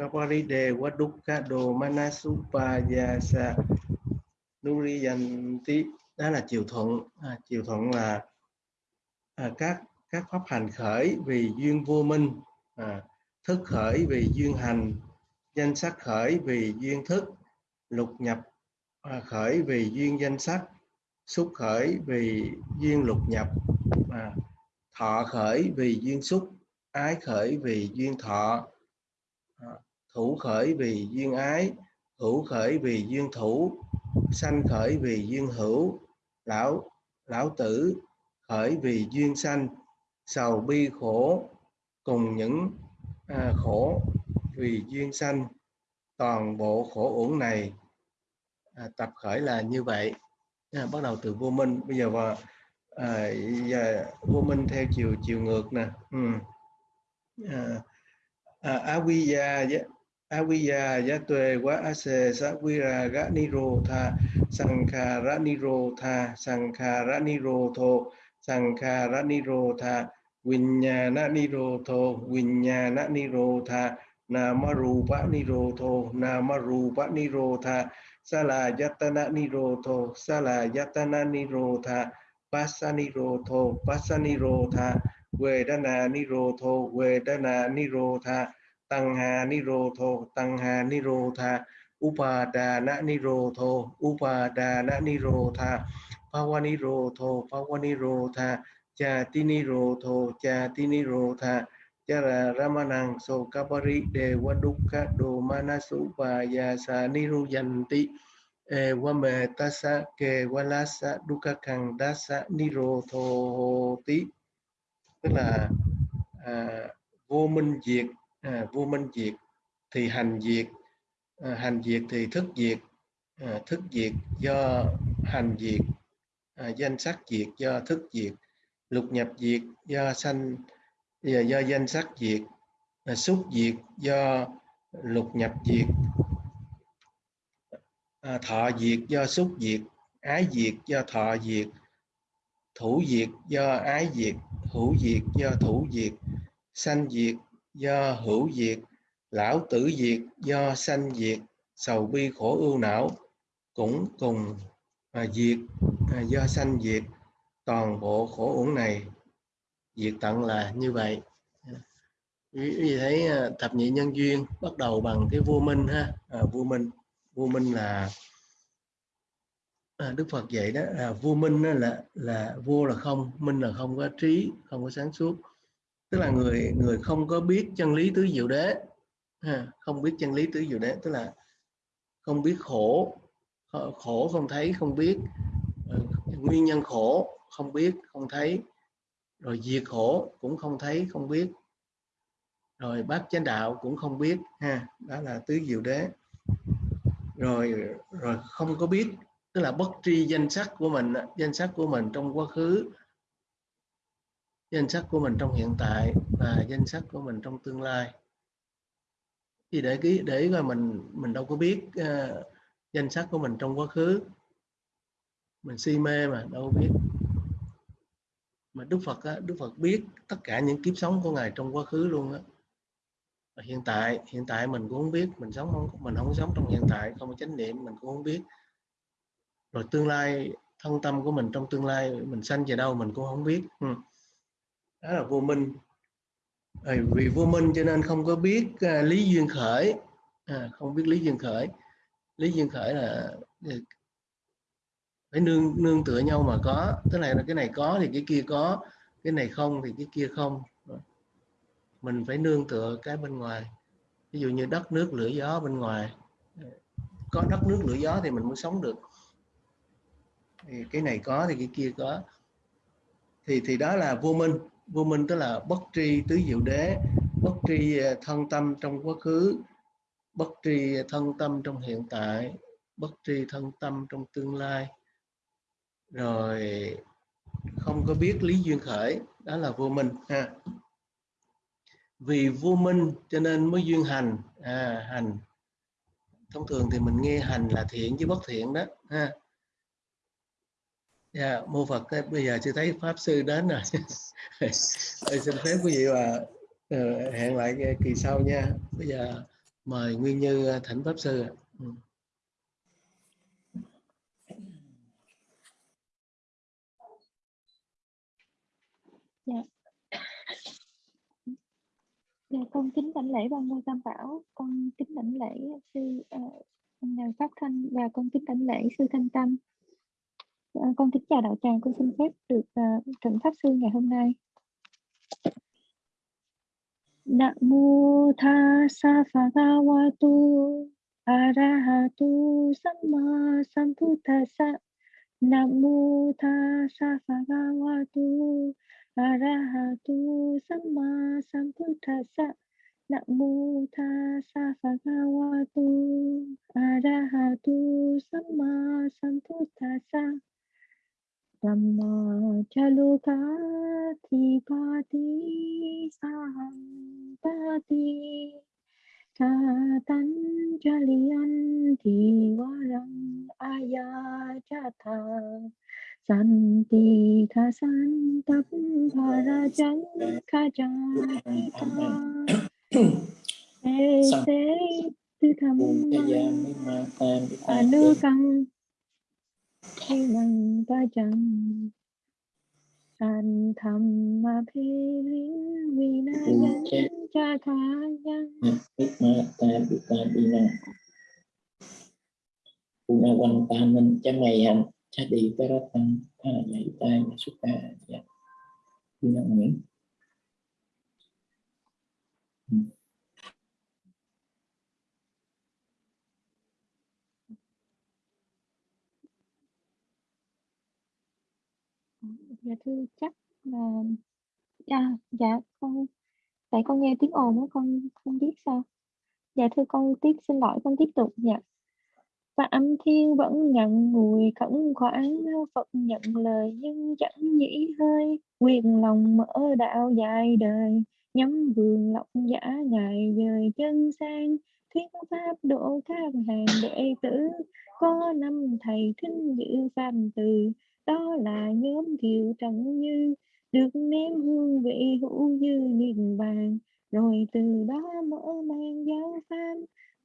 kaparide wadukka đồ manasupayasa nuriyanti đó là chiều thuận. À, chiều thuận là à, các các pháp hành khởi vì duyên vô minh. À, thức khởi vì duyên hành. Danh sắc khởi vì duyên thức. Lục nhập à, khởi vì duyên danh sắc. Xúc khởi vì duyên lục nhập. À, thọ khởi vì duyên xúc. Ái khởi vì duyên thọ thủ khởi vì duyên ái hữu khởi vì duyên thủ sanh khởi vì duyên hữu lão lão tử khởi vì duyên sanh sầu bi khổ cùng những à, khổ vì duyên sanh. Toàn bộ khổ uổng này à, tập khởi là như vậy. À, bắt đầu từ vô minh. Bây giờ vào à, giờ vô minh theo chiều chiều ngược nè. Ừ. à, à, aviya aviya ya tuệ quá ase sa vira ga niro tha sankhara niro tha sankhara niro tho sankhara niro tha vinyana niro tho vinyana niro tha namarupa niro tho namarupa niro tha sala yatana niro tho sala yatana niro tha passa niro tho passa niro tha vedana niro tho vedana niro tha tăng hà ni rô thô tăng hà ni rô tha upada na ni rô thô upada na ni rô tha pawani rô thô pawani rô tha cha ti ni rô thô cha ti ni rô tha ra ramanang so kapari de wadukka do manasu pa ya sa ni ru yanti e wa me tasa ke walasa duka kang dasa ni rô thô ti tức là à, vô minh diệt à, vô minh diệt thì hành diệt à, hành diệt thì thức diệt à, thức diệt do hành diệt à, danh sắc diệt do thức diệt lục nhập diệt do sanh do, do danh sắc diệt à, xúc diệt do lục nhập diệt à, thọ diệt do xúc diệt ái diệt do thọ diệt thủ diệt do ái diệt hữu diệt do thủ diệt sanh diệt do hữu diệt lão tử diệt do sanh diệt sầu bi khổ ưu não cũng cùng à, diệt à, do sanh diệt toàn bộ khổ uổng này diệt tận là như vậy. Quý vị thấy à, thập nhị nhân duyên bắt đầu bằng cái vua minh ha? À, vua minh vua minh là à, đức phật dạy đó là vua minh đó là là vua là không minh là không có trí không có sáng suốt tức là người người không có biết chân lý tứ diệu đế ha, không biết chân lý tứ diệu đế tức là không biết khổ khổ không thấy không biết ờ, nguyên nhân khổ không biết không thấy rồi diệt khổ cũng không thấy không biết rồi bát chánh đạo cũng không biết ha đó là tứ diệu đế. Rồi rồi không có biết tức là bất tri danh sắc của mình danh sắc của mình trong quá khứ danh sách của mình trong hiện tại và danh sách của mình trong tương lai. Thì để ký để mà mình mình đâu có biết uh, danh sách của mình trong quá khứ. Mình si mê mà đâu biết. Mà Đức Phật á, Đức Phật biết tất cả những kiếp sống của ngài trong quá khứ luôn á. Hiện tại hiện tại mình cũng không biết mình sống không mình không sống trong hiện tại không có chánh niệm mình cũng không biết. Rồi tương lai thân tâm của mình trong tương lai mình sanh về đâu mình cũng không biết. Ừ đó là vô minh. À, vì vô minh cho nên không có biết à, lý duyên khởi. À, không biết lý duyên khởi. Lý duyên khởi là ừ, phải nương nương tựa nhau mà có. Tức là cái này có thì cái kia có cái này không thì cái kia không. Mình phải nương tựa cái bên ngoài. Ví dụ như đất nước lửa gió bên ngoài. Có đất nước lửa gió thì mình mới sống được. Thì cái này có thì cái kia có. Thì thì đó là vô minh vô minh tức là bất tri tứ diệu đế bất tri à, thân tâm trong quá khứ bất tri thân tâm trong hiện tại bất tri thân tâm trong tương lai. Rồi không có biết lý duyên khởi đó là vô minh ha. Vì vô minh cho nên mới duyên hành à, hành. Thông thường thì mình nghe hành là thiện chứ bất thiện đó ha yeah, mô phật bây giờ chưa thấy pháp sư đến rồi. Xin phép quý vị và uh, hẹn lại kỳ sau nha. Bây giờ mời nguyên như ờ, thỉnh pháp sư ừ. dạ. Dạ con kính đảnh lễ ban ngôi tam bảo con kính đảnh lễ sư uh, ngài pháp thanh và con kính đảnh lễ sư thanh tâm. Dạ, con kính chào đạo tràng con xin phép được uh, thỉnh pháp sư ngày hôm nay. Nam mô tha sa pha ga wa tu arahatu samma sambuddhassa ga wa tu arahatu samma sambuddhassa mô tha sa pha ga wa tu arahatu samma sahampati Katan jalian diwaram ayajata Santi thasantam bharajam kajata tế tư thầm Anukam khi bằng ba chẳng an tham ma phê lính vi na nhân cha tha nhân biết ma ta biết ta đi na Una quan ta mình cha mày hành cha đi ta ra tăng ta dạy ta mà xuất ta dạ đi na nguyễn dạ thưa chắc là à, dạ con tại con nghe tiếng ồn con không biết sao. Dạ thưa con tiếp xin lỗi con tiếp tục dạ và âm thiên vẫn nhận mùi khẩn khoản phật nhận lời nhưng chẳng nhĩ hơi. Quyền lòng mở đạo dài đời nhắm vườn lọc giả ngài dời chân sang. Thuyết pháp độ các hàng đệ tử có năm thầy thính dự phàm từ đó là nhóm thiệu trần như, được ném hương vị hữu dư niềm vàng. Rồi từ đó mở mang giáo pháp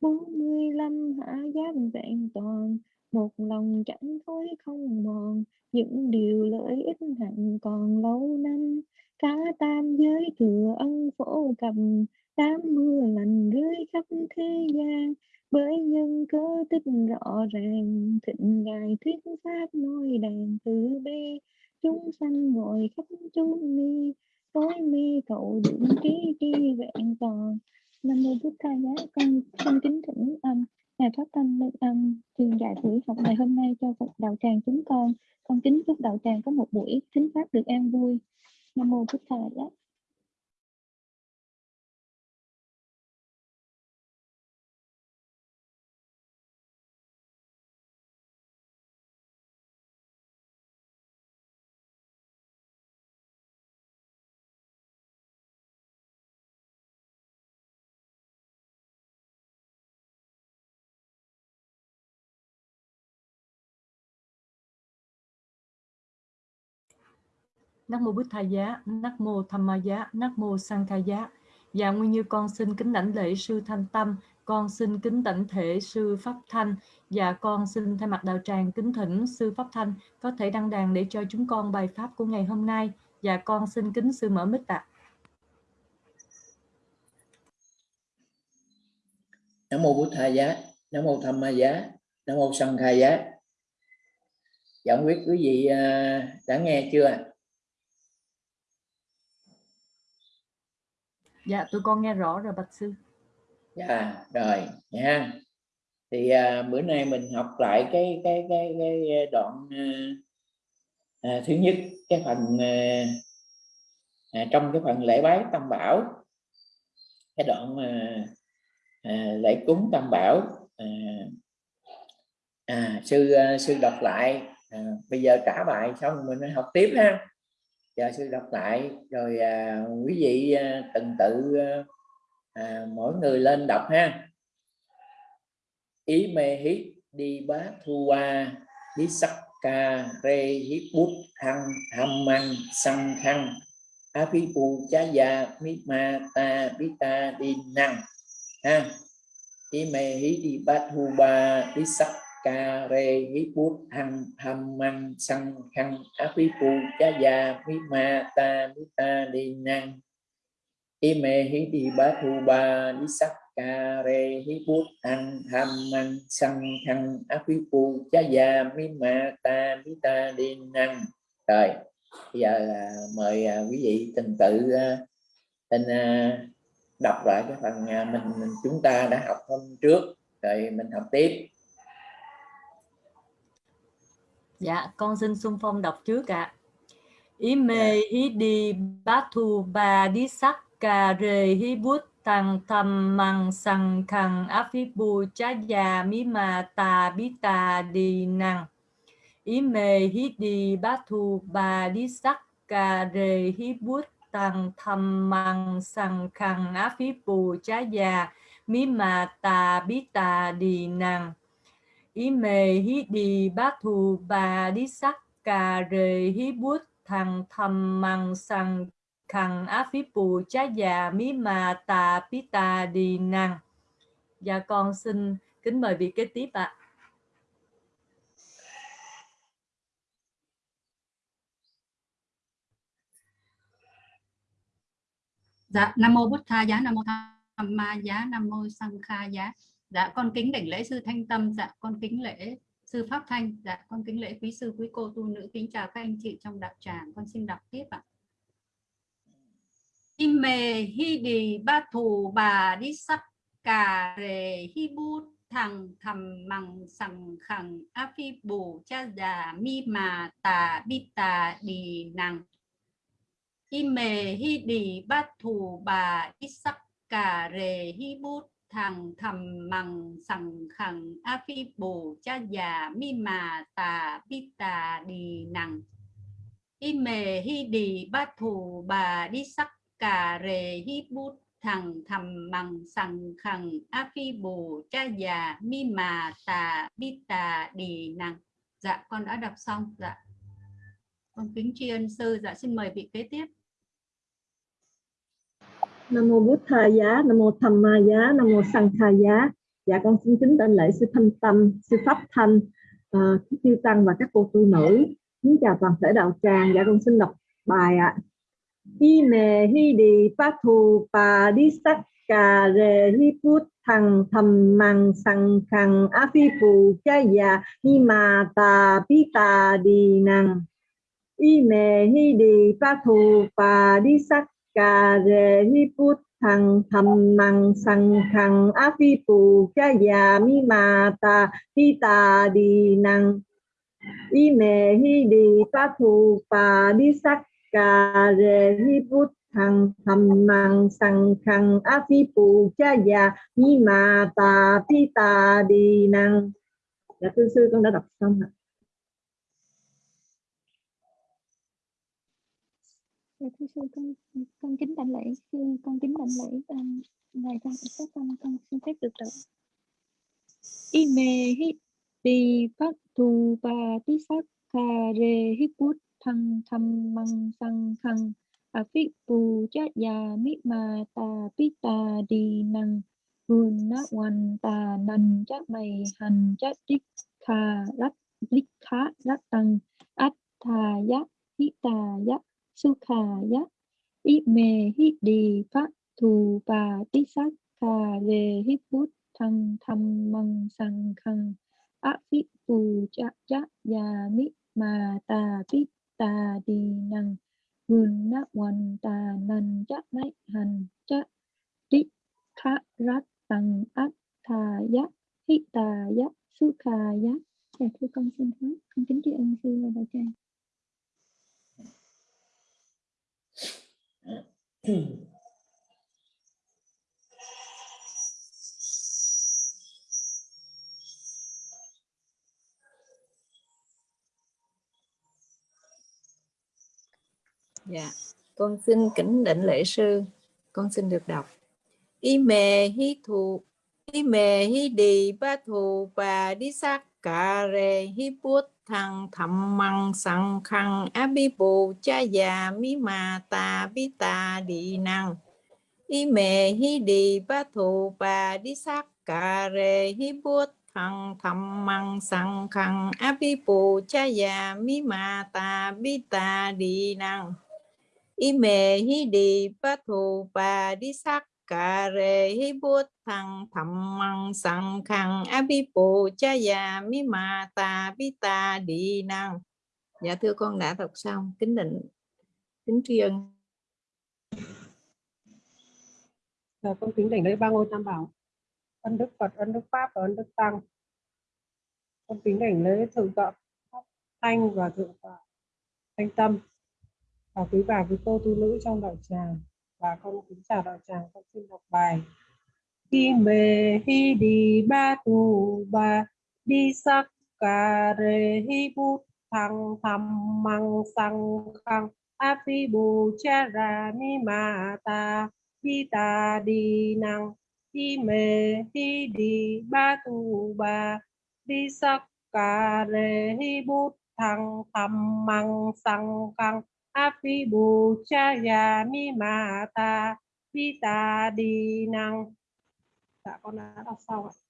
bốn mươi lăm hạ giám vẹn toàn. Một lòng chẳng thối không mòn, những điều lợi ích hạnh còn lâu năm. Cả tam giới thừa ân phổ cầm đám mưa lành rơi khắp thế gian với nhân cớ tích rõ ràng, thịnh ngài thuyết pháp nói đàn từ bi. Chúng sanh ngồi khắp chúng ni, tối mi cậu đựng ký tri vẹn toàn. Nam mô bút tha giá, con xin kính thỉnh âm ngài pháp tâm lên âm truyền dạy buổi học ngày hôm nay cho phật đạo tràng chúng con. Con kính chúc đạo tràng có một buổi thính pháp được an vui. Nam mô bút tha giá. Nắc mô Bích Tha Giá, Nắc mô Tham Ma Giá, Nắc mô Sang Kha Giá. và nguyên như con xin kính đảnh lễ sư Thanh Tâm, con xin kính đảnh thể sư Pháp Thanh và con xin thay mặt đạo tràng kính thỉnh sư Pháp Thanh có thể đăng đàn để cho chúng con bài pháp của ngày hôm nay. Và con xin kính sư mở mic ạ. À. Nam mô Bụt Thầy Giá, Nam mô Tham Ma Giá, Nam mô sanh Kha Giá. giảng quyết quý vị à, đã nghe chưa? ạ Dạ, tôi con nghe rõ rồi bạch sư. Dạ, rồi nha. Thì à, bữa nay mình học lại cái cái cái cái đoạn à, à, thứ nhất cái phần à, à, trong cái phần lễ bái tam bảo cái đoạn à, à, lễ cúng tam bảo à, à, sư à, sư đọc lại à, bây giờ trả bài xong mình học tiếp ha Dạ, cho sư đọc lại. Rồi à, quý vị à, từng tự à, mỗi người lên đọc ha. Ý mê hít đi bá thu qua đi sắc ca rê hít bút hăng tham măng săn khăn a phi bù cha già mi ma ta bi ta đi năng. Ha. Ý mê hít di bát thu ba đi sắc ca re hi bút ham ham man sang khăn á phi pu cha già mi ma ta mi ta đi năng ime hi di bát hu ba đi sắc ca re hi bút ăn ham man sang khăn á phi pu cha già mi ma ta mi ta đi năng rồi bây giờ là mời à, quý vị từng tự à, tên à, đọc lại cái phần mình, mình chúng ta đã học hôm trước. Rồi mình học tiếp dạ con xin xung phong đọc trước ạ. Ime dạ. hi đi bát thu ba đi sắc cà rề hi bút tăng thầm măng sang khăn áp phi bù chá già mi mà tà bí tà đi năng Ime hi đi bát thu ba đi sắc cà rề hi bút tăng thầm măng sang khăn á phí bù chá già mí mà tà bí tà đi năng ý mề hí đi bát thù bà đi sắc cà rề hí bút thằng thầm măng sằng khằng á phí bù chá già mí mà tà pí tà đi năng Dạ con xin kính mời vị kế tiếp ạ. À. Dạ, Nam mô bút Tha giá, Nam mô Tham Ma giá, Nam mô Sang Kha giá. Dạ, con kính đảnh lễ sư Thanh Tâm, dạ con kính lễ sư Pháp Thanh, dạ con kính lễ quý sư quý cô tu nữ kính chào các anh chị trong đạo tràng. Con xin đọc tiếp ạ. Ime hi đi ba thù bà đi sắc cà rề hi bút thằng thầm mằng sằng khẳng a phi bù cha già mi mà tà bi tà đi năng Ime hi đi ba thù bà đi sắc cà rề hi bút thằng thầm mằng sằng khẳng a phi bồ cha già, mi mà tà, bi tà đi nằng. Mề hi đi ba thù, bà đi sắc cà rề hi bút. Thằng thầm mằng sằng khẳng a phi bồ cha già, mi mà tà, bi tà đi nằng. Dạ con đã đọc xong. Dạ. Con kính tri ân sư. Dạ xin mời vị kế tiếp. Nam mô Bút Tha Giá, Nam mô Tham Ma Giá, Nam mô Sang tha Giá. Dạ con xin kính tên lễ sư Thanh Tâm, sư Pháp Thanh, ờ, uh, chư tăng và các cô tu nữ. Kính chào toàn thể đạo tràng. Dạ con xin đọc bài ạ. À. Hi mề hi đi pa thù pa đi sắc cà rê hi put thằng thầm mằng sang khằng á phi phù cha già hi mà tà pi tà đi năng y mê hi đi pa thù pa đi sắc cà rề hi put thằng thầm mằng sằng khằng á phi phù cha già mi mà ta hi tà đi năng y mẹ hi đi pa thù pa đi sắc cà rề hi put thằng thầm mằng sằng khằng á phi phù cha già mi mà ta hi tà đi năng dạ thưa sư, con đã đọc xong ạ. Dạ thưa sư, con con kính đảnh lễ sư con kính đảnh lễ um, ngài trong các con con xin phép được đọc. Ime hi đi phát tu ba tí sắc kha re hi bút thăng thăm măng sang khăng. A phi bù cha già mi ma ta pi ta đi năng vun na wan ta nan cha mày hành cha tích kha rắc đích khá rắc tăng. Át thà giác hi tà kha Sukhaya Ime hít đi phát thù và tích sát. Cà lê hít bút thăng thăm măng sang khăn ác phít phù chá chá già mít mà tà phít tà đi năng vườn nát hoàn tà năn chá nãy hành chá tích khá rát tăng ác. Thà giác hít tà giác su khà giác. Dạ thưa con xin hết, con kính tri ân sư và đạo tràng. Dạ, con xin kính định lễ sư, con xin được đọc. Y mê hi thù, y mê hi đi ba thù bà đi sắc cà rề hi bút thăng thầm măng sang khăn, á bi bù, cha già mi mà ta bi ta đi năng. Y mề hi đi ba thù, bà đi sắc cà rê hi bút thằng thầm măng sang khăn abi bù, cha già mi ma ta bi ta đi năng. Y mẹ hi đi ba thù ba đi sắc cà rê hi bút thăng thầm măng sang khăn bi bù cha già mi ma ta bi ta đi năng dạ thưa con đã đọc xong. Kính định kính tri ân. Dạ, con kính đảnh lễ ba ngôi tam bảo. Ân đức phật ân đức pháp và ân đức tăng. Con kính đảnh lễ thượng tọa pháp thanh và thượng tọa thanh tâm và quý bà quý cô tu nữ trong đạo tràng và con kính chào đạo tràng, con xin đọc bài. Khi mê hi đi ba tu ba, đi sắc cà rê hi bút thăng thầm măng sang khăng. A phi bù cha ra ni ma ta đi ta đi năng. Hi mê hi đi ba tu ba, đi sắc cà rê hi bút thăng thầm măng sang khăng api phi cha ya mi ma ta hi ta đi năng dạ con đã đọc xong ạ.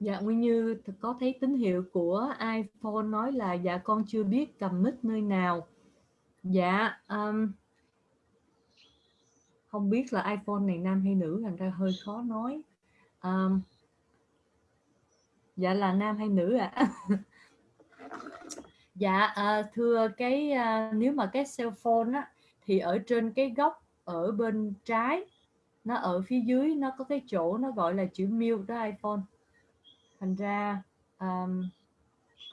Dạ Nguyên Như có thấy tín hiệu của iPhone nói là dạ con chưa biết cầm mic nơi nào. Dạ um, không biết là iPhone này nam hay nữ thành ra hơi khó nói. Um, dạ là nam hay nữ ạ? dạ uh, thưa cái uh, nếu mà cái cell phone á thì ở trên cái góc ở bên trái nó ở phía dưới nó có cái chỗ nó gọi là chữ mute đó iPhone thành ra um,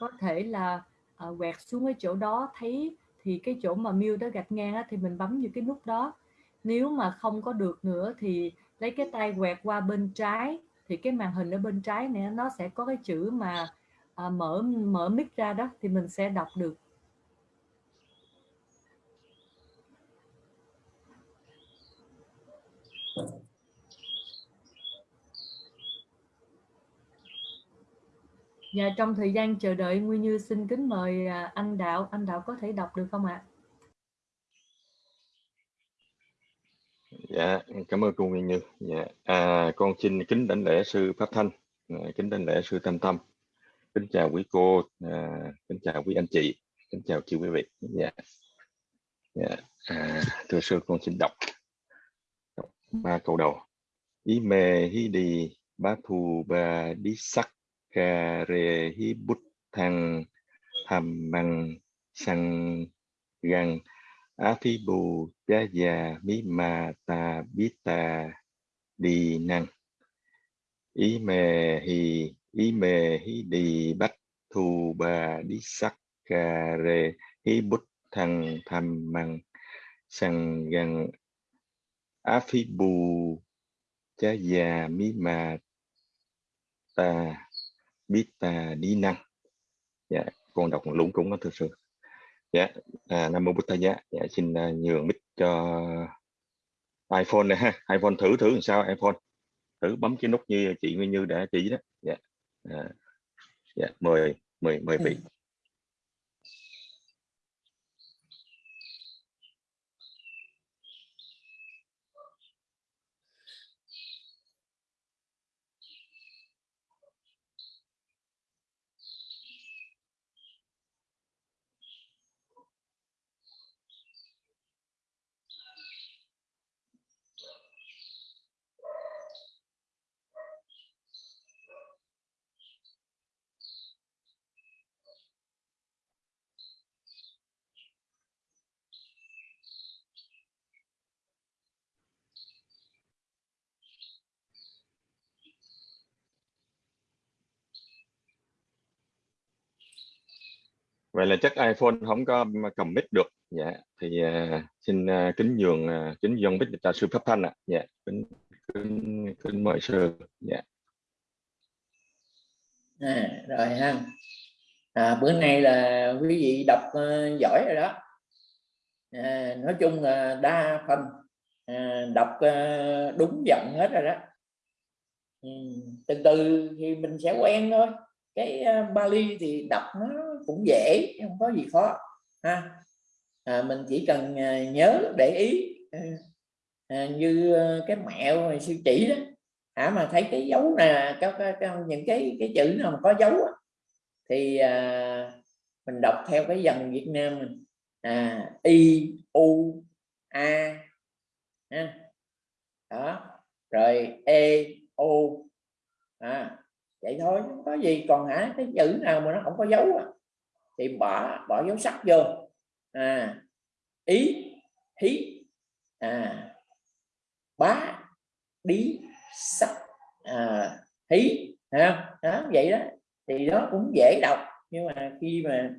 có thể là uh, quẹt xuống cái chỗ đó thấy thì cái chỗ mà mute đó gạch ngang á, thì mình bấm vào cái nút đó. Nếu mà không có được nữa thì lấy cái tay quẹt qua bên trái thì cái màn hình ở bên trái này nó sẽ có cái chữ mà à, mở mở mic ra đó thì mình sẽ đọc được. Dạ trong thời gian chờ đợi Nguyên Như xin kính mời à, anh Đạo, anh Đạo có thể đọc được không ạ? Dạ, cảm ơn cô Nguyên Như. Dạ, à, con xin kính đảnh lễ sư Pháp Thanh, à, kính đảnh lễ sư Tâm Tâm, kính chào quý cô, à, kính chào quý anh chị, kính chào chị quý vị. Dạ, dạ. À, thưa sư con xin đọc, đọc ba câu đầu. Ý mê hí đi bá thù ba đi sắc cà rê hí bút thăng tham măng sang gần á phi bù cha già mi ma ta biết ta đi năng ý mê hi ý mê hi đi bắt thù bà đi sắc cà rê hi bút thăng tham măng sang gần á phi bù cha già mi ma ta biết ta đi năng dạ con đọc lúng túng đó thực sự dạ à, nam mô bút thầy dạ, dạ xin uh, nhường mic cho iphone này ha. iphone thử thử làm sao iphone? Thử bấm cái nút như chị Nguyên Như đã chỉ đó. Dạ à, dạ mời mời mời vị. Ừ. vậy là chắc iphone không có cầm mic được. Dạ. Thì uh, xin uh, kính nhường uh, kính dân mic cho sư pháp thanh ạ. Dạ. Kính, kính, kính mời sư. Dạ. À, rồi ha. À, bữa nay là quý vị đọc uh, giỏi rồi đó. À, nói chung là đa phần à, đọc uh, đúng giọng hết rồi đó. Ừ, từ từ thì mình sẽ quen thôi cái ờ, Bali thì đọc nó cũng dễ không có gì khó ha. À, mình chỉ cần ờ, nhớ để ý à, như cái mẹo sư chỉ đó. À, mà thấy cái dấu nè các, những cái cái chữ nào mà có dấu đó, thì à, mình đọc theo cái dòng Việt Nam mình. À, i u a ha. đó rồi e o à, vậy thôi không có gì. Còn hả cái chữ nào mà nó không có dấu thì bỏ bỏ dấu sắc vô. À, ý hí à, bá đi sắc à, hí ha đó vậy đó. Thì đó cũng dễ đọc nhưng mà khi mà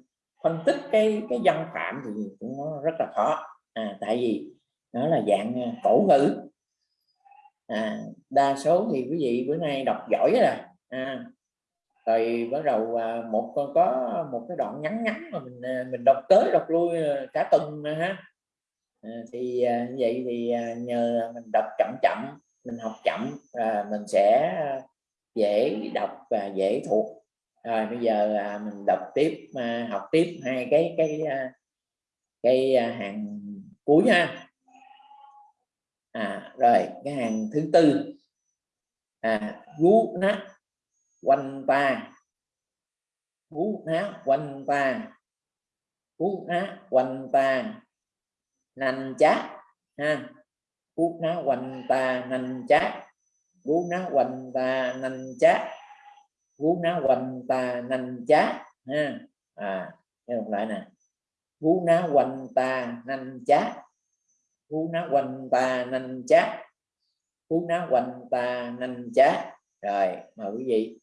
phân tích cái cái văn phạm thì cũng nó rất là khó. À, tại vì nó là dạng à, cổ ngữ. À, đa số thì quý vị bữa nay đọc giỏi rồi à, rồi bắt đầu à, một con có một cái đoạn ngắn ngắn mà mình à, mình đọc tới đọc lui à, cả tuần ha. À, thì vậy thì nhờ mình đọc chậm chậm mình học chậm và mình sẽ dễ đọc và dễ thuộc. Rồi bây giờ mình đọc tiếp học tiếp hai cái cái cái hàng cuối nha. À, rồi cái hàng thứ tư. À, gú nát quanh ta cú ná quanh ta cú ná quanh ta nành chát, ha. Cú ná quanh ta nành chát. Cú ná quanh ta nành chát. Cú ná quanh ta nành chát, ha. À nghe một lại nè. Cú ná quanh ta nành chát. Cú ná quanh ta nành chát. Cú ná quanh ta nành chát. Rồi, mời quý vị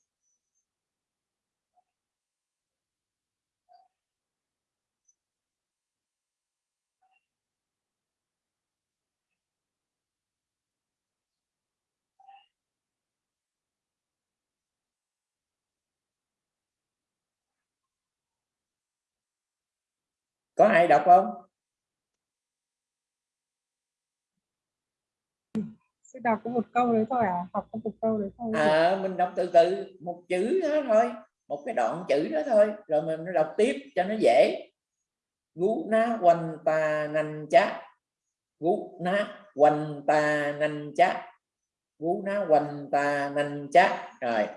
có ai đọc không? Sẽ đọc có một câu đấy thôi à? Học có một câu đấy thôi. À mình đọc từ từ một chữ đó thôi một cái đoạn chữ đó thôi rồi mình đọc tiếp cho nó dễ. Gú ná quanh ta nanh chá. Gú ná quanh ta nanh chá. Gú ná quanh ta nanh chá. Rồi.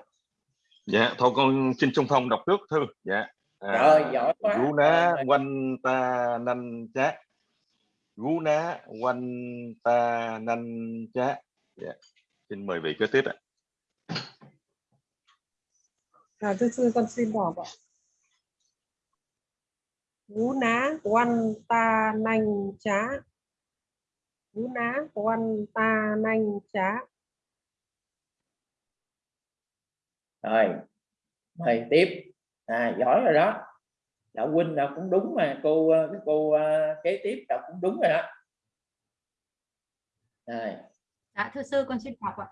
Dạ thôi con xin trung phong đọc trước thư. Dạ à, rồi giỏi quá. gú ná quanh ta nanh chát. Gú ná quanh ta nanh chát. Dạ. xin mời vị kế tiếp ạ. À thưa sư con xin đọc ạ. Gú ná quanh ta nanh chá gú ná quanh ta nanh chá rồi mời tiếp à, giỏi rồi đó. Đạo huynh nào cũng đúng mà cô ờ, cái cô uh, kế tiếp đọc cũng đúng rồi đó. Dạ thưa sư con xin đọc ạ.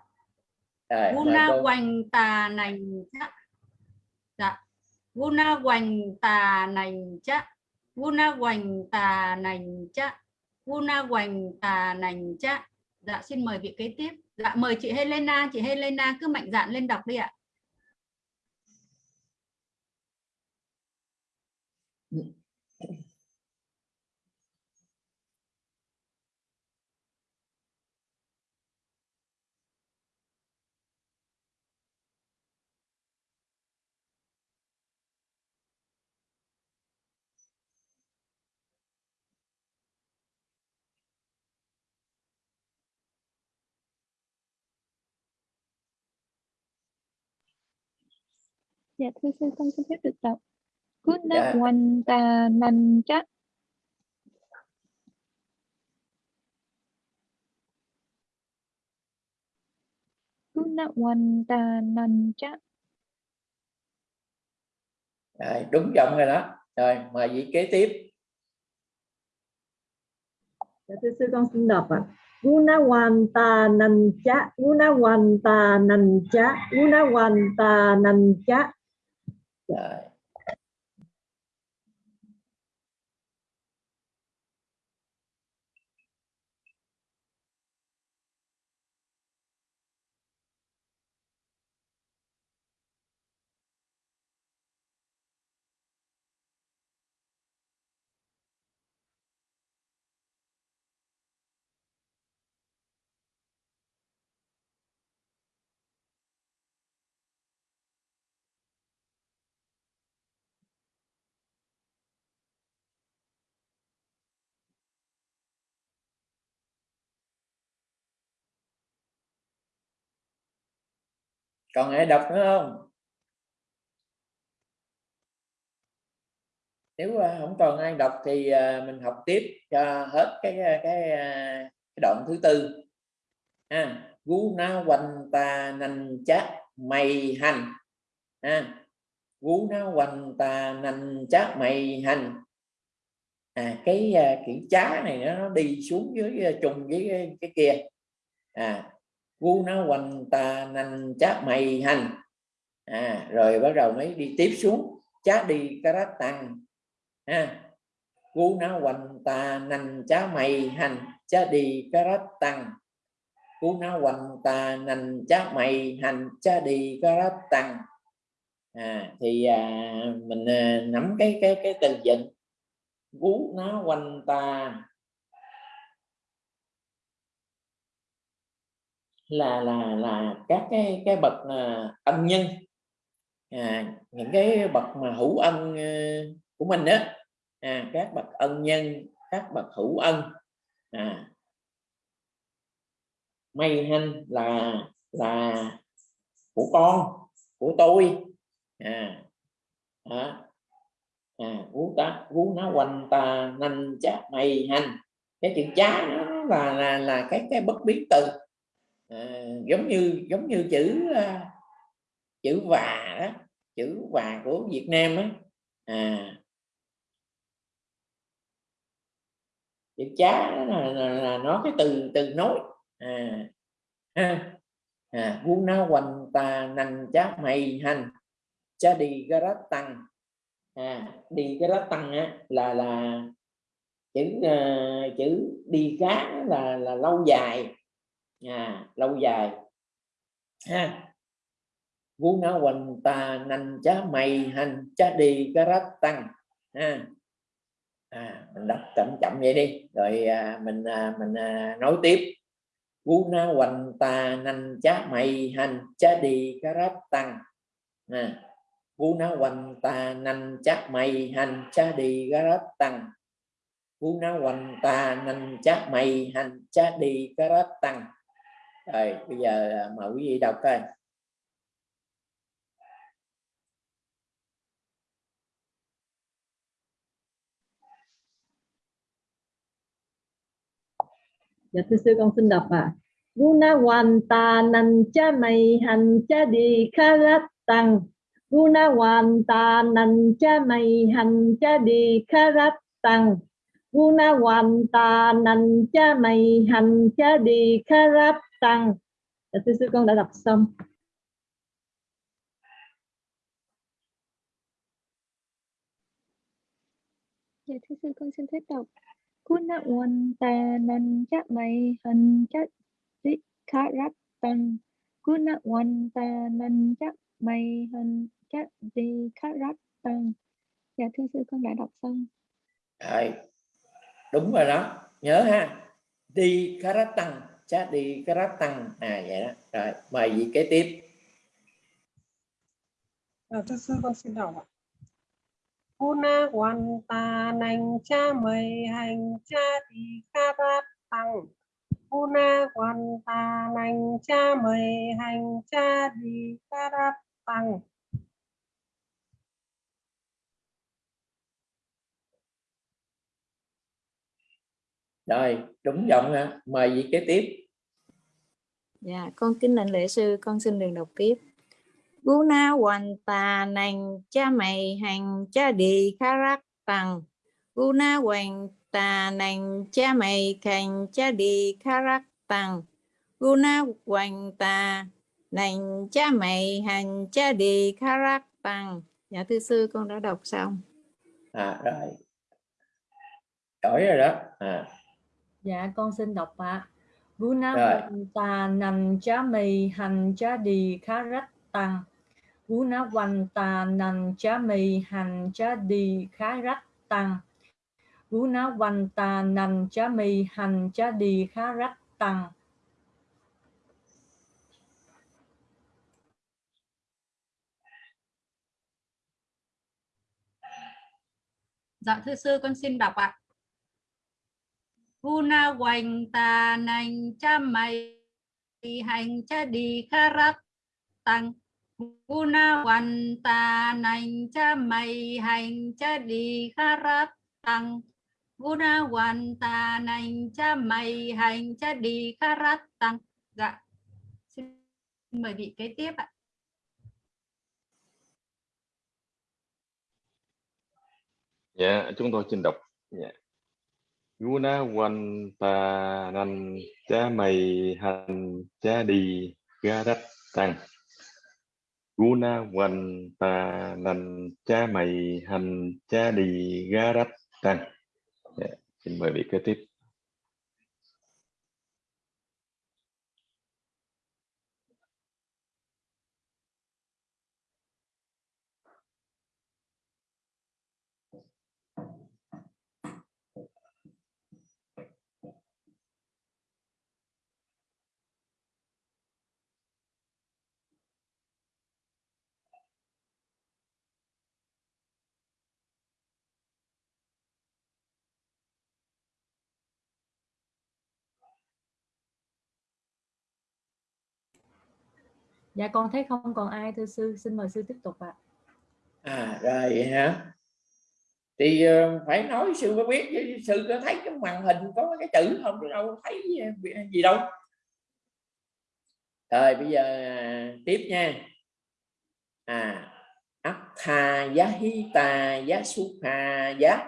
Rồi, Guna hoành tà nành chắc dạ. Guna hoành tà nành chắc Guna hoành tà nành chắc Guna hoành tà nành chắc dạ xin mời vị kế tiếp. Dạ mời chị Helena. Chị Helena cứ mạnh dạn lên đọc đi ạ Dạ thưa sư con xin phép được đọc. Kunawanta Kunawanta Rồi, đúng giọng rồi đó. Rồi, mời vị kế tiếp. Dạ, thưa sư con xin đọc ạ. À. Gunawanta nancha, Gunawanta nancha, Gunawanta nancha. Rồi. Còn ai đọc nữa không? Nếu à, không còn ai đọc thì à, mình học tiếp cho hết cái à, cái cái, cái đoạn thứ tư. À, gu na quanh ta nành chát mày hành. À, gu na quanh ta nành chát mày hành. À cái kiểu chá này nó, nó đi xuống dưới trùng với cái, cái kia. À gu nó quanh ta nành chát mày hành. À rồi bắt đầu mới đi tiếp xuống. Chát đi karat tăng. Ha gu nó quanh ta nành chá mày hành. Chát đi karat tăng. Gu nó quanh ta nành chá mày hành. Chát đi karat tăng. À thì à, mình à, nắm cái cái cái tình dịch gu nó quanh ta là là là các cái cái bậc à, ân nhân. À, những cái bậc mà hữu ân à, của mình đó à, các bậc ân nhân các bậc hữu ân. À, may hanh là là của con của tôi. À, à, à vú ta vú nó quanh ta nanh chát may hành cái chữ chá nó là là là cái cái bất biến từ à, giống như giống như chữ uh, chữ và đó chữ và của Việt Nam á. À. Chữ chá là, là, là nó cái từ từ nối. À. Ha. À vu na hoành tà nành chá mày hành cha đi garat tăng. À đi cái garat tăng á là là chữ uh, chữ đi cá là là lâu dài à lâu dài. Ha. Vu nó hoành ta nành chá mày hành chá đi garat tăng. Ha. À, mình đọc chậm chậm vậy đi. Rồi à, mình à, mình à, nói tiếp. Guna hoành ta nành chá mày hành chá đi karat tăng. À, guna hoành ta nành chá mày hành chá đi karat tăng. Guna hoành ta nành chá mày hành chá đi karat tăng rồi, bây giờ à, mời quý vị đọc coi. Dạ thưa sư, con xin đọc à guna hoàn ta nan cha mày han cha di kharat tăng guna hoàn ta nan cha mày han cha di kharat tăng guna hoàn ta nan cha mày han cha di karat tăng. Dạ thưa sư con đã đọc xong. Dạ thưa sư con xin phép đọc. Kuna wan ta nan chắc mày hình chắc đi khá rắc tăng Kuna wan ta nan chắc mày hình chắc đi khá rắc tăng Dạ thưa sư con đã đọc xong. Rồi, đúng rồi đó. Nhớ ha. Đi karat tăng chắc đi karat tăng. À vậy đó. Rồi mời vị kế tiếp. Thưa sư con xin đọc ạ. Una quan ta nành cha mày hành cha thì kha rát tăng. Una quan ta nành cha mày hành cha thì kha rát tăng. Rồi, đúng giọng ha. Mời vị kế tiếp. Dạ, con kính lệnh lễ sư, con xin được đọc tiếp. Guna hoàn tà nành cha mày hành cha đi khá rắc tăng. Guna hoàn tà nành cha mày hành cha đi khá rắc tăng. Guna hoàn tà nành cha mày hành cha đi khá rắc tăng. Dạ thưa sư con đã đọc xong. À rồi. Giỏi rồi đó. À. Dạ con xin đọc ạ. Guna tà nành cha mày hành cha đi khá rắc tăng. Guna Vanta Nan Cha Mì Hành Cha Đi Khá Rách Tăng. Guna Vanta Nan Cha Mì Hành Cha Đi Khá Rách Tăng. Dạ thưa sư con xin đọc ạ. Guna hoành tà nành cha mày hành cha đi kha rắc. Tăng guna văn ta nành cha mày hành cha đi kha rắc. Tăng guna văn ta nành cha mày hành cha đi kha rắc. Tăng dạ. Xin mời vị kế tiếp ạ. Dạ, chúng tôi xin đọc. Dạ. Guna Quan ta nan cha mày hành cha đi ga đắc tăng. Guna Quan ta nan cha mày hành cha đi ga đắc tăng. yeah. Dạ, xin mời vị kế tiếp. Dạ con thấy không? Còn ai thưa sư, xin mời sư tiếp tục ạ. à rồi vậy hả? Thì uh, phải nói sư mới biết chứ sư có thấy cái màn hình có cái chữ không? Chứ đâu thấy ờ, gì đâu. Rồi bây giờ à, tiếp nha. À Attha Yahita Yasukha Yá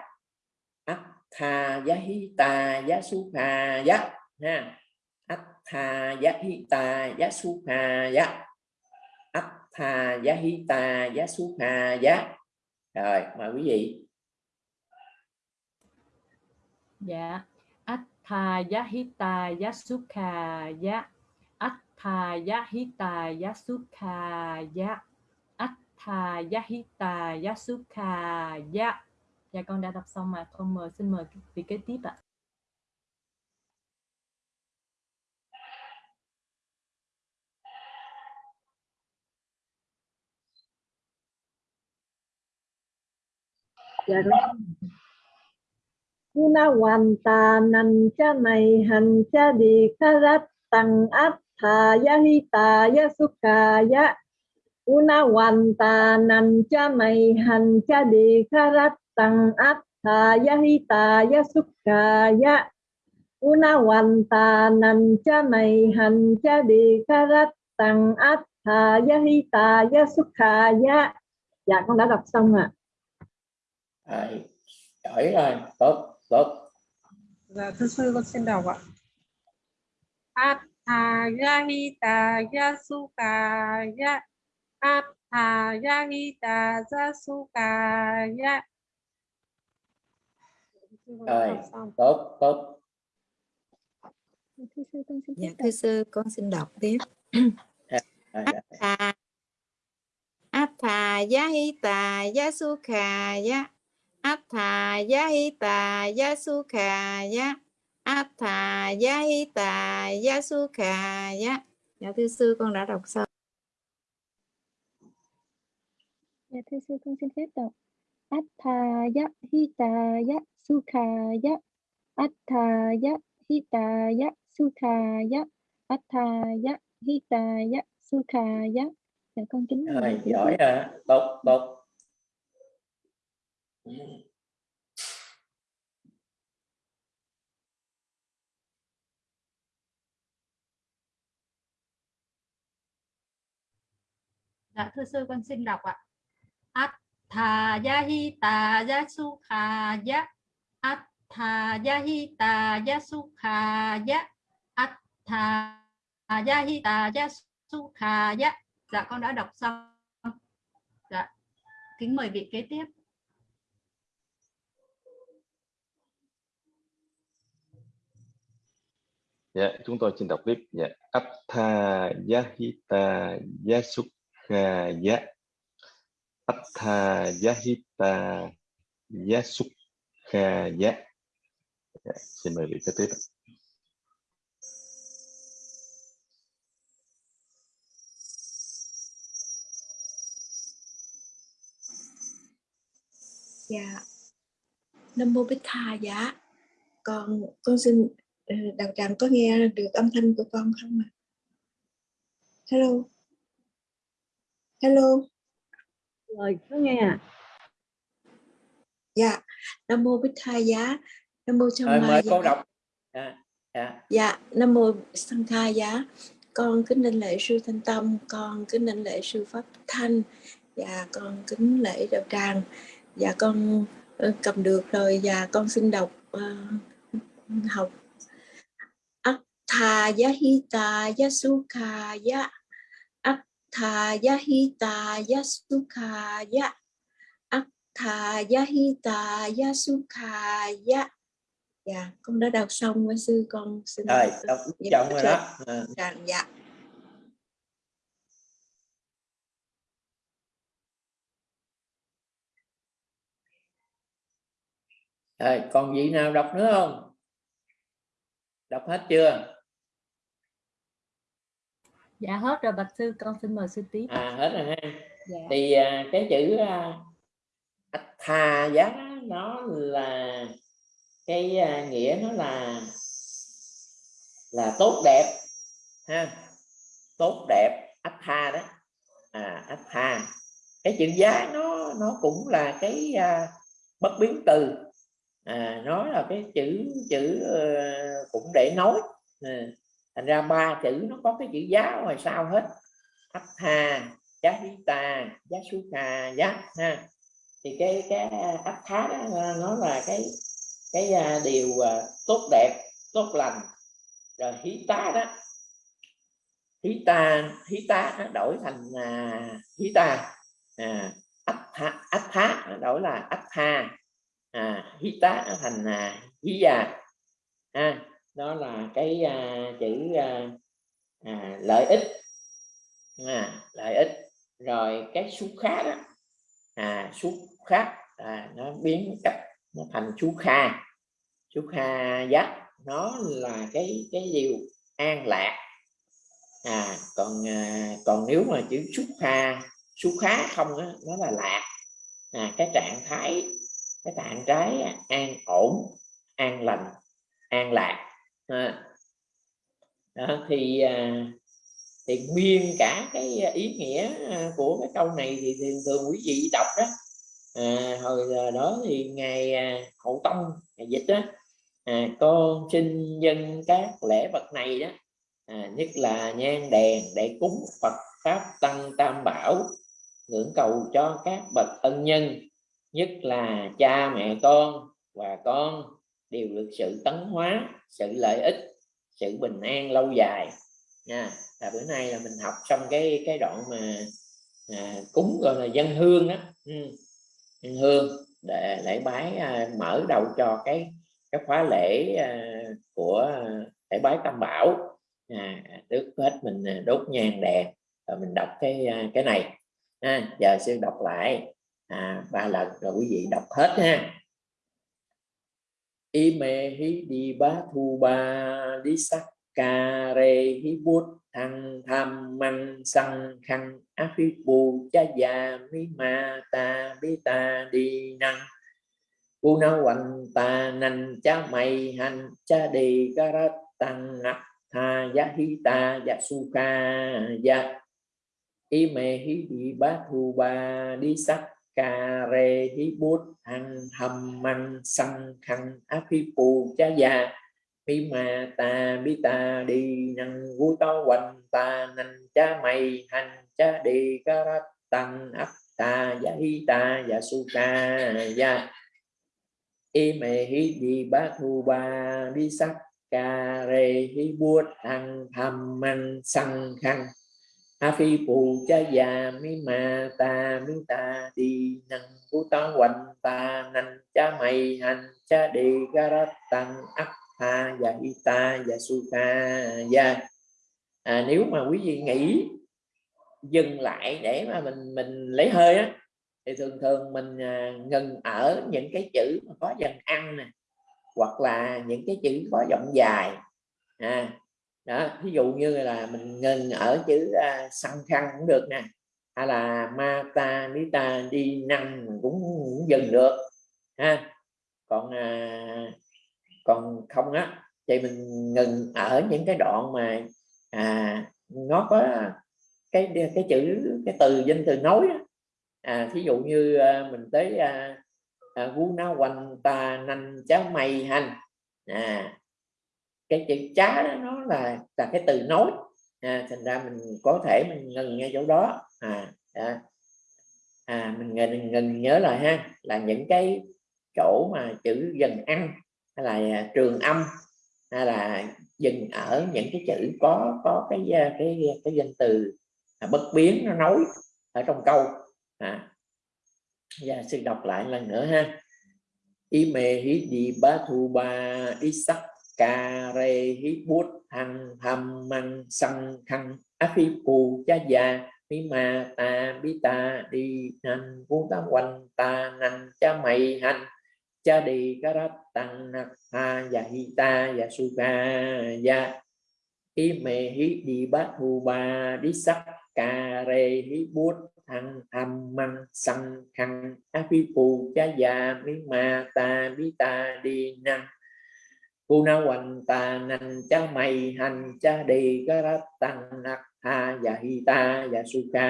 Attha Yahita Yasukha Yá ha. Attha Yahita Yasukha Tha, giá hi ta, giá suốt Yasukha giá rồi, mời quý vị Dạ. Attha suốt Yasukha giá Attha giá hí ta Attha suốt Yasukha giá. Dạ con đã đọc xong mà con mời, xin mời vị kế tiếp ạ. Dạ con Guna hoàn ta nan cha mày hành cha đi kha rát tăng thà ya hi ta ya sukha ya Guna hoàn ta nan cha mày hành cha đi kha rát tăng thà ya hi ta ya sukha ya Guna hoàn ta nan cha mày hành cha đi kha rát tăng át thà ya hi ta ya ya Dạ con đã đọc xong ạ. à rồi giỏi rồi. Tốt tốt. Dạ thưa sư con xin đọc ạ. Attha Yahita Yasuka Ya Attha Yahita Yasuka Ya rồi tốt tốt. Thưa sư con xin Dạ thưa sư con xin đọc tiếp. rồi, rồi. Attha Attha Yahita Yasukha Ya Attha Yahita Yasukha Ya. Attha Yahita Yasukha Ya. Dạ thưa sư con đã đọc xong. dạ thưa sư con xin phép đọc. Attha ya hita ya. Sukha ya Attha ya. Hita ya sukha ya. Attha ya hita ya sukha ya dạ con kính mời rồi giỏi rồi tốt tốt dạ thưa sư con xin đọc ạ. Attha Yahita Yasukha Ya Attha Yahita Yasukha Ya Attha Yahita Yasukha Ya dạ con đã đọc xong. Dạ kính mời vị kế tiếp. Dạ, chúng tôi xin đọc tiếp. Dạ. Attha Yahita Yasukha dạ. Ya. Attha Yahita Yasukha Ya. Dạ, xin mời vị kế tiếp. Dạ. Nam mô Bích Tha dạ. Con con xin đạo tràng có nghe được âm thanh của con không ạ? Hello. hello. Lời có nghe à dạ. Nam mô bích thai giá. Nam mô rồi mời Giá. cô đọc. À, dạ. dạ nam mô sanh khai giá. Con kính đảnh lễ sư thanh tâm. Con kính đảnh lễ sư pháp thanh. Và con kính lễ đạo tràng. Và con ờ, cầm được rồi. Và con xin đọc uh, học Attha yahita yasukha ya. Attha yahita yasukha ya. Attha yahita yasukha ya. Dạ, con đã đọc xong với sư con xin rồi đọc chồng rồi đó. Dạ, dạ. rồi còn gì nào đọc nữa không? Đọc hết chưa dạ hết rồi bạch sư con xin mời sư tiếp. À hết rồi ha. Dạ. thì à, cái chữ à, thà giá nó là cái à, nghĩa nó là là tốt đẹp ha. Tốt đẹp ách tha đó. À ách tha cái chữ giá nó nó cũng là cái à, bất biến từ. À, nó là cái chữ chữ uh, cũng để nói. À, thành ra ba chữ nó có cái chữ giá ngoài sau hết. Thấp hà giá ta giá su kha giá ha thì cái cái à, áp thá đó à, nó là cái cái à, điều tốt đẹp tốt lành. Rồi hí tá đó hí ta hí tá nó đổi thành à, hí ta à, ách ách thá đổi là ách tha. À, hí tá thành à, hí già à, đó là cái à, chữ à, à, lợi ích. À, lợi ích. Rồi cái xúc khá đó. À xúc khác à, nó biến cách nó thành chú kha. Chú kha giác nó là cái cái điều an lạc. À còn à, còn nếu mà chữ xúc kha xúc khá không á, nó là lạc. À, cái trạng thái cái trạng thái an ổn an lành an lạc à. Đó, thì à, thì nguyên cả cái à, ý nghĩa à, của cái câu này thì thường thường quý vị đọc đó à, hồi đó thì ngày à, hậu tông ngày dịch đó à, con xin dân các lễ vật này đó à, nhất là nhang đèn để cúng Phật pháp tăng tam bảo ngưỡng cầu cho các bậc ân nhân nhất là cha mẹ con và con đều được sự tấn hóa sự lợi ích sự bình an lâu dài. Nha là bữa nay là mình học xong cái cái đoạn mà à, cúng gọi là dân hương đó ừ hương để lễ bái à, mở đầu cho cái cái khóa lễ à, của lễ bái tam bảo. À, trước hết mình à, đốt nhang đèn và mình đọc cái à, cái này. À, giờ sư đọc lại. À, ba lần rồi quý vị đọc hết ha ime hi đi ba thu ba đi sắc cà rê hi bút thăng tham măng sang khăn. Áp phi bù cha già mi ma ta bi ta đi năng bu na hoành ta nành, cha mày hành, cha đi ca garat tăng ngặt. Tha giá hi ta, giá su ca, giá. Y mê hi đi ba thu ba đi sắc ca rê hí bút ăn hầm măng sang khăn á phi phù cha già. Mi mà ta bi ta đi năng vui to quanh ta nành cha mày hành cha đi ca rát tăng áp ta dạ ya hi ta và su ca ya y mê hi đi ba thu ba đi sắc ca rê hi buốt ăn hầm man sang khăn phi phù cha già mi ma ta mi ta đi năng vu to quanh ta nành cha mày hành cha đi ca rát tăng ấp ha và dạ ita và dạ sukha ya à, nếu mà quý vị nghĩ dừng lại để mà mình mình lấy hơi á thì thường thường mình à, ngừng ở những cái chữ mà có dần ăn nè hoặc là những cái chữ có giọng dài. À, đó ví dụ như là mình ngừng ở chữ à, uh, săn khăn cũng được nè hay là ma ta ni ta đi năng cũng, cũng dừng được ha. Còn à, còn không á thì mình ngừng ở những cái đoạn mà à, nó có cái cái chữ cái từ danh từ nói à thí dụ như à, mình tới à, à, na quanh ta nanh cháo mây hành à cái chữ chá đó nó là là cái từ nối. À, thành ra mình có thể mình ngừng ngay chỗ đó. À, à, à mình ngừng, ngừng nhớ lại ha là những cái chỗ mà chữ dần ăn hay là à, trường âm hay là dừng ở những cái chữ có có cái cái cái, cái danh từ à, bất biến nó nối ở trong câu. À và xin đọc lại lần nữa ha. Ime hi di ba thu ba isak ca re hi bút hằng hầm măng săng khăn afi phù cha già mi ma ta bi ta đi nan vu ta quanh ta nan cha mày hành cha đi karat tăng nạc ha ya hi ta ya su ca ya i me hi di bát thu ba đi sắc ca re hi bút thăng âm măng săng khăn á phi phù cha già mi ma ta bi ta đi năng cô na hoành ta nành cha mày, hành cha đi garat tăng nặc ha và hi ta và su ca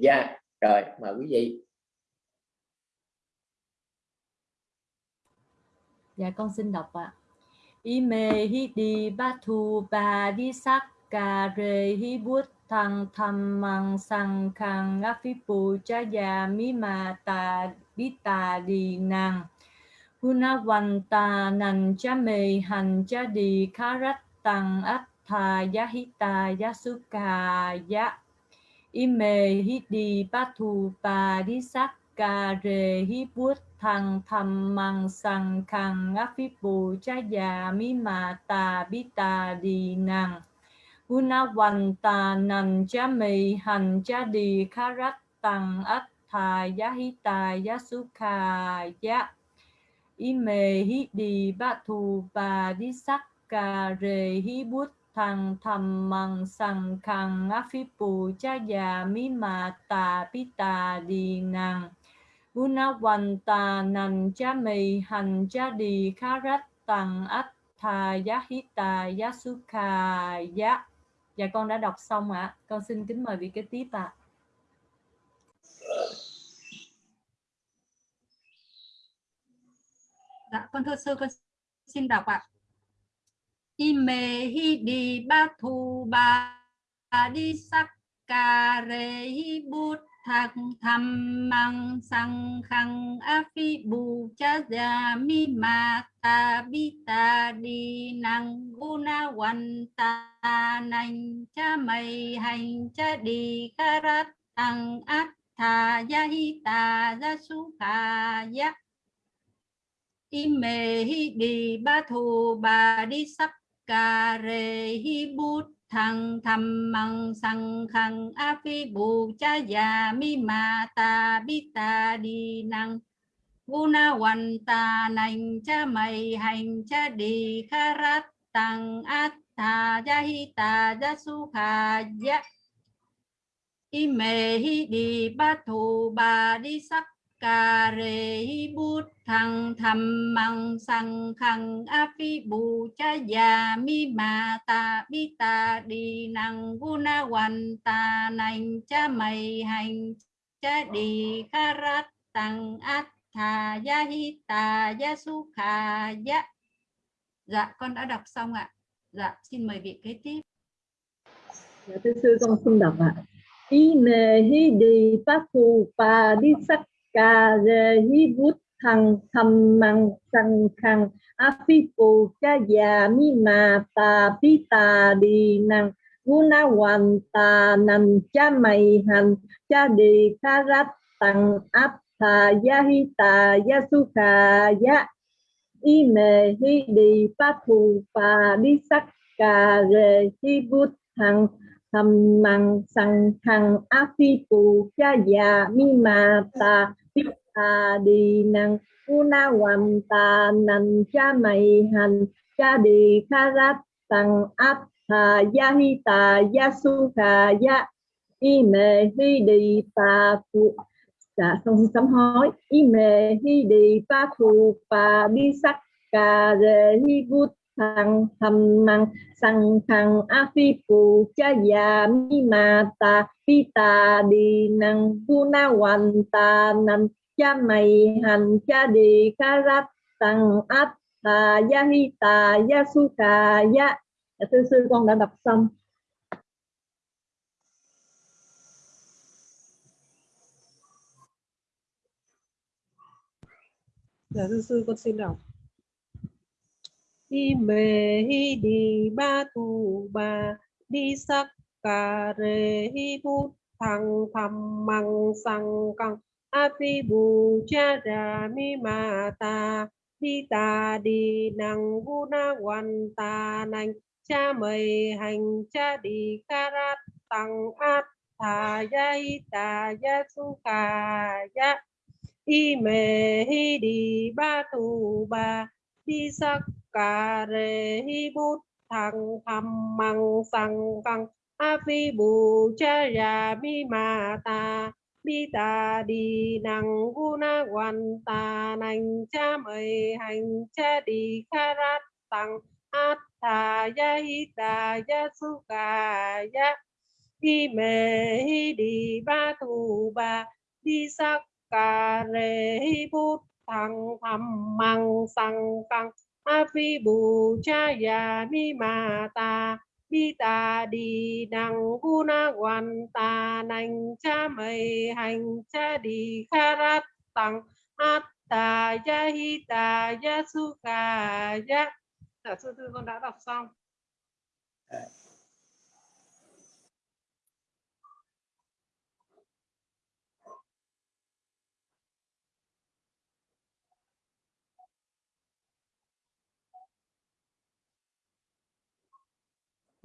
dạ. rồi, mời quý vị. Dạ con xin đọc ạ. Y ime hi đi ba thu ba Di sắc Ca rê hi bút thằng tham mang sang khang áp phi bù cha già mi ma ta bi ta đi nàng. Gunawanta nan cha me han cha di karat atha yahita yasuka ya ime hidi patu pa di sakka re hi bút thằng thầm mang sang khang afipu cha ya mi ma ta bi ta di nàng Gunawanta nan cha me han cha di karat atha yahita yasuka ya ime hi đi ba thu ba di sắc cà rề hi bút thằng thầm măng sằng khang á phi pù cha già mi ma ta pi ta đi nàng guna wan ta nan cha mì hành cha đi khá rát tăng át tha giá hi ta giá su kha giá dạ con đã đọc xong ạ à. con xin kính mời vị kế tiếp ạ à. Dạ, con thưa sư con xin đọc ạ. Ime hi đi ba thu ba đi sắc cà rê hi bút thạc tham mang sang khang a phi bù cha già mi ma ta bi ta đi năng gu na wan ta nành cha mày hành cha đi karat tăng át tha ya hi ta ya su kha ya ime hi đi ba thu ba đi sắc cà rê hi bút thăng thầm măng sang khăng a phi bù cha già mi ma ta bi ta đi năng vô na hoàn ta nành cha mày hành cha đi kha rát tăng át ta ya hi ta ya su kha ya ime hi đi ba thu ba đi sắc cà rê bút thăng thầm măng sang khăng a phi bù cha già mi ma ta bi ta đi năng gu na hoàn ta nành cha mày hành cha đi kha rát tăng át thà ya hi ta ya su kha ya dạ con đã đọc xong ạ. Dạ xin mời vị kế tiếp. Dạ thưa sư con xin đọc ạ. Y mê hi đi phát phù pa di sắc ca rê hi bút thăng thăm măng sang khăng a phi phù cha già mi mà ta pi ta đi năng guna hoàn ta nằm cha mày hành cha đi ca rát tăng áp tha ya hi ta ya su kha ya y mê hi đi pa phù pa đi sắc ca rê hi bút thăng thầm măng sang khăng a phi phù cha già mi mà ta ta đi năng una wam ta nan cha mày hành cha đi kha rát tăng áp tha ya. Hi ta ya su kha ya y mê hi đi ta phụ dạ không sám hối y mê hi đi pa phụ pa đi sắc cà re hi gut thằng thầm măng. Sang thằng a phi phù cha già mi ma ta. Phi ta đi năng guna hoàn ta năng cha mày hành cha đi ca rát tăng át ta gia hi ta gia su kha gia thưa sư, con đã đọc xong. Dạ thưa sư, con xin đọc. Ime hi đi ba tu ba, đi sắc cà rê hi bút thằng thầm măng sang căng api bu cha ra mi ma ta đi ta đi năng gu na quan ta nành. Cha mày hành, cha đi karat tăng áp thà ya hi ta ya su ca ya y mê hi đi ba tu ba, đi sắc cà rê hi bút thằng thầm măng sang căng a phi bù cha ya mi ma ta bi ta đi năng gu na quan ta nành cha mời hành cha đi kha rát tăng át ta ya hi ta ya su ca ya hi mê hi đi ba tu ba đi sắc cà rê hi bút thăng thầm măng sang căng a phi bù cha ya mi ma ta bi ta đi đằng gu na quan, ta nành cha mây hành, cha đi kha rát tăng át ta ya hi ta ya su ca ya dạ, sư thư con đã đọc xong.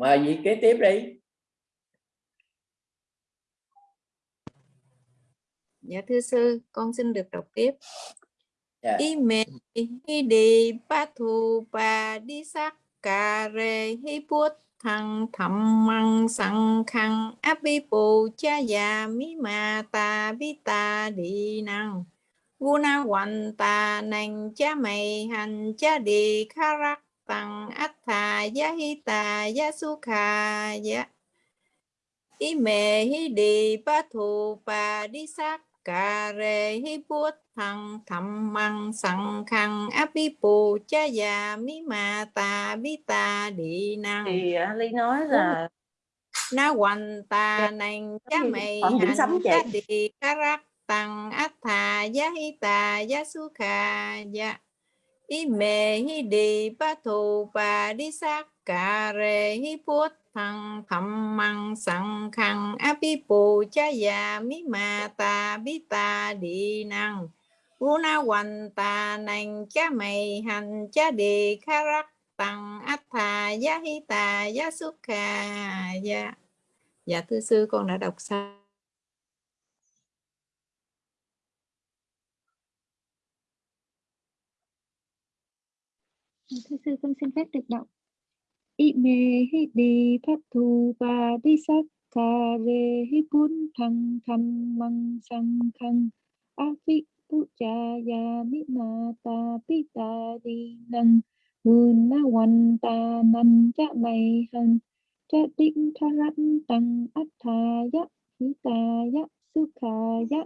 Mời vị kế tiếp đi Dạ thưa sư, con xin được đọc tiếp. Dạ. Y mê hi đi ba thu ba đi sắc cà rê hi bút thằng thầm măng sang khăn áp bi bù cha già mi ma ta bi ta đi năng gu na hoàn ta nành cha mày hành cha đi kha rắc tăng át thà ya hi ta ya su kha ya y mê hi đi ba thu ba đi sắc cà rê hi bút thằng thầm măng sẵn khăn áp bi bù cha già mi ma ta bi ta đi năng. Thì à, ly nói là na hoành ta nành cha mày hành cha đi rắc tăng át thà giá hi tà giá su kha ya y mê hi đi ba thù bà đi sát cà rê hi bút thăng thầm măng sẵn khăn. Áp bi bù cha già mi ma ta bi ta đi năng. U na hoành ta nành cha mày hành, cha đi kha rắc tăng át thà giá hi tà giá su kha ya Dạ thưa sư, con đã đọc xong. Thưa sư con xin phép được đọc. Y mê hi đi pháp thù và đi sắc cà re hi bún thăng thăm măng sang khăn. A phi tu cha ya mi ma ta pi ta di năng buồn na văn ta nan cha mày hằng. Cha tinh tha rắn tăng át tha dạ ya hi ta dạ ya su kha ya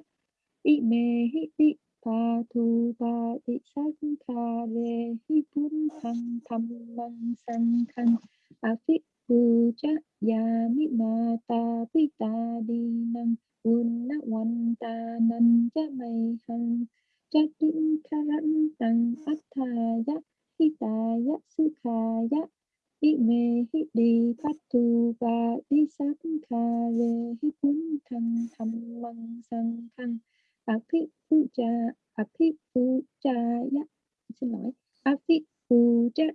y mê hi đi pa thu pa đi sắc kha rê hi bún thăng thăm măng sanh khăn a phi bu cha ya mi ma ta pi ta đi năng un na wan ta nan cha mai hằng cha tin kha ran tăng át tha ya hi ta ya su kha ya hi mê hi đi phát tu ba đi sát kha rê hi bún thăng thăm măng sanh khăn Api phi Api cha ya xin lỗi. Api phi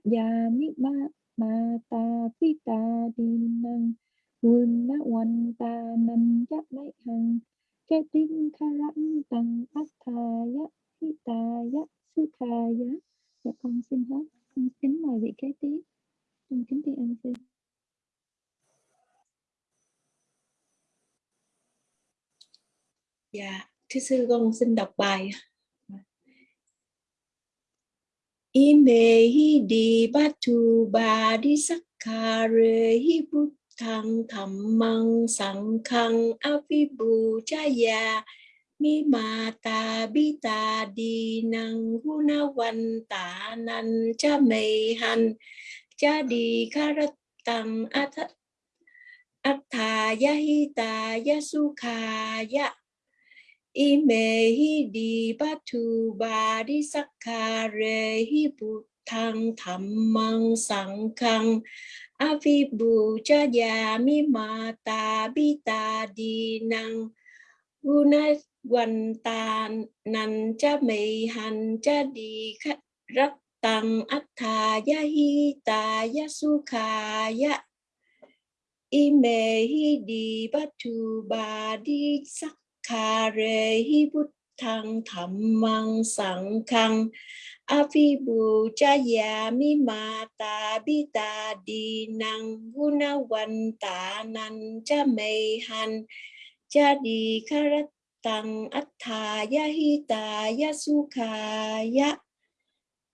ya mi ma ma ta pi ta di, năng Quân, na hoàn ta nam, ya, mai, hằng cha tin kha rãn tăng ác, tha ya pi, ta ya su kha ya dạ con xin hết. Con kính mời vị kế tiếp. Con kính tri ân sư Dạ, thưa sư con xin đọc bài. ime hi di batu ba di sakare hi buddhang dhammang sanghang avibu chaya mi mata bita bi ta di năng hu na văn ta nan cha mei han cha di karat tam at atha ya hi ta ya ya ime hi di batu ba di sakare hi buddhang dhammang sanghang avibu jaya mi ma ta bi ta di guna quan ta nành cha mì hành cha di khách rất tăng ách thà ya hi ta ya su kha ya ime hi di batu ba di Kare re hi bút thăng thầm măng sẵn khăn a phi bù cha ya mi ma ta bi ta đi năng guna quanh ta năn cha mê hành cha di kha rát tăng ya hi ta ya su kha ya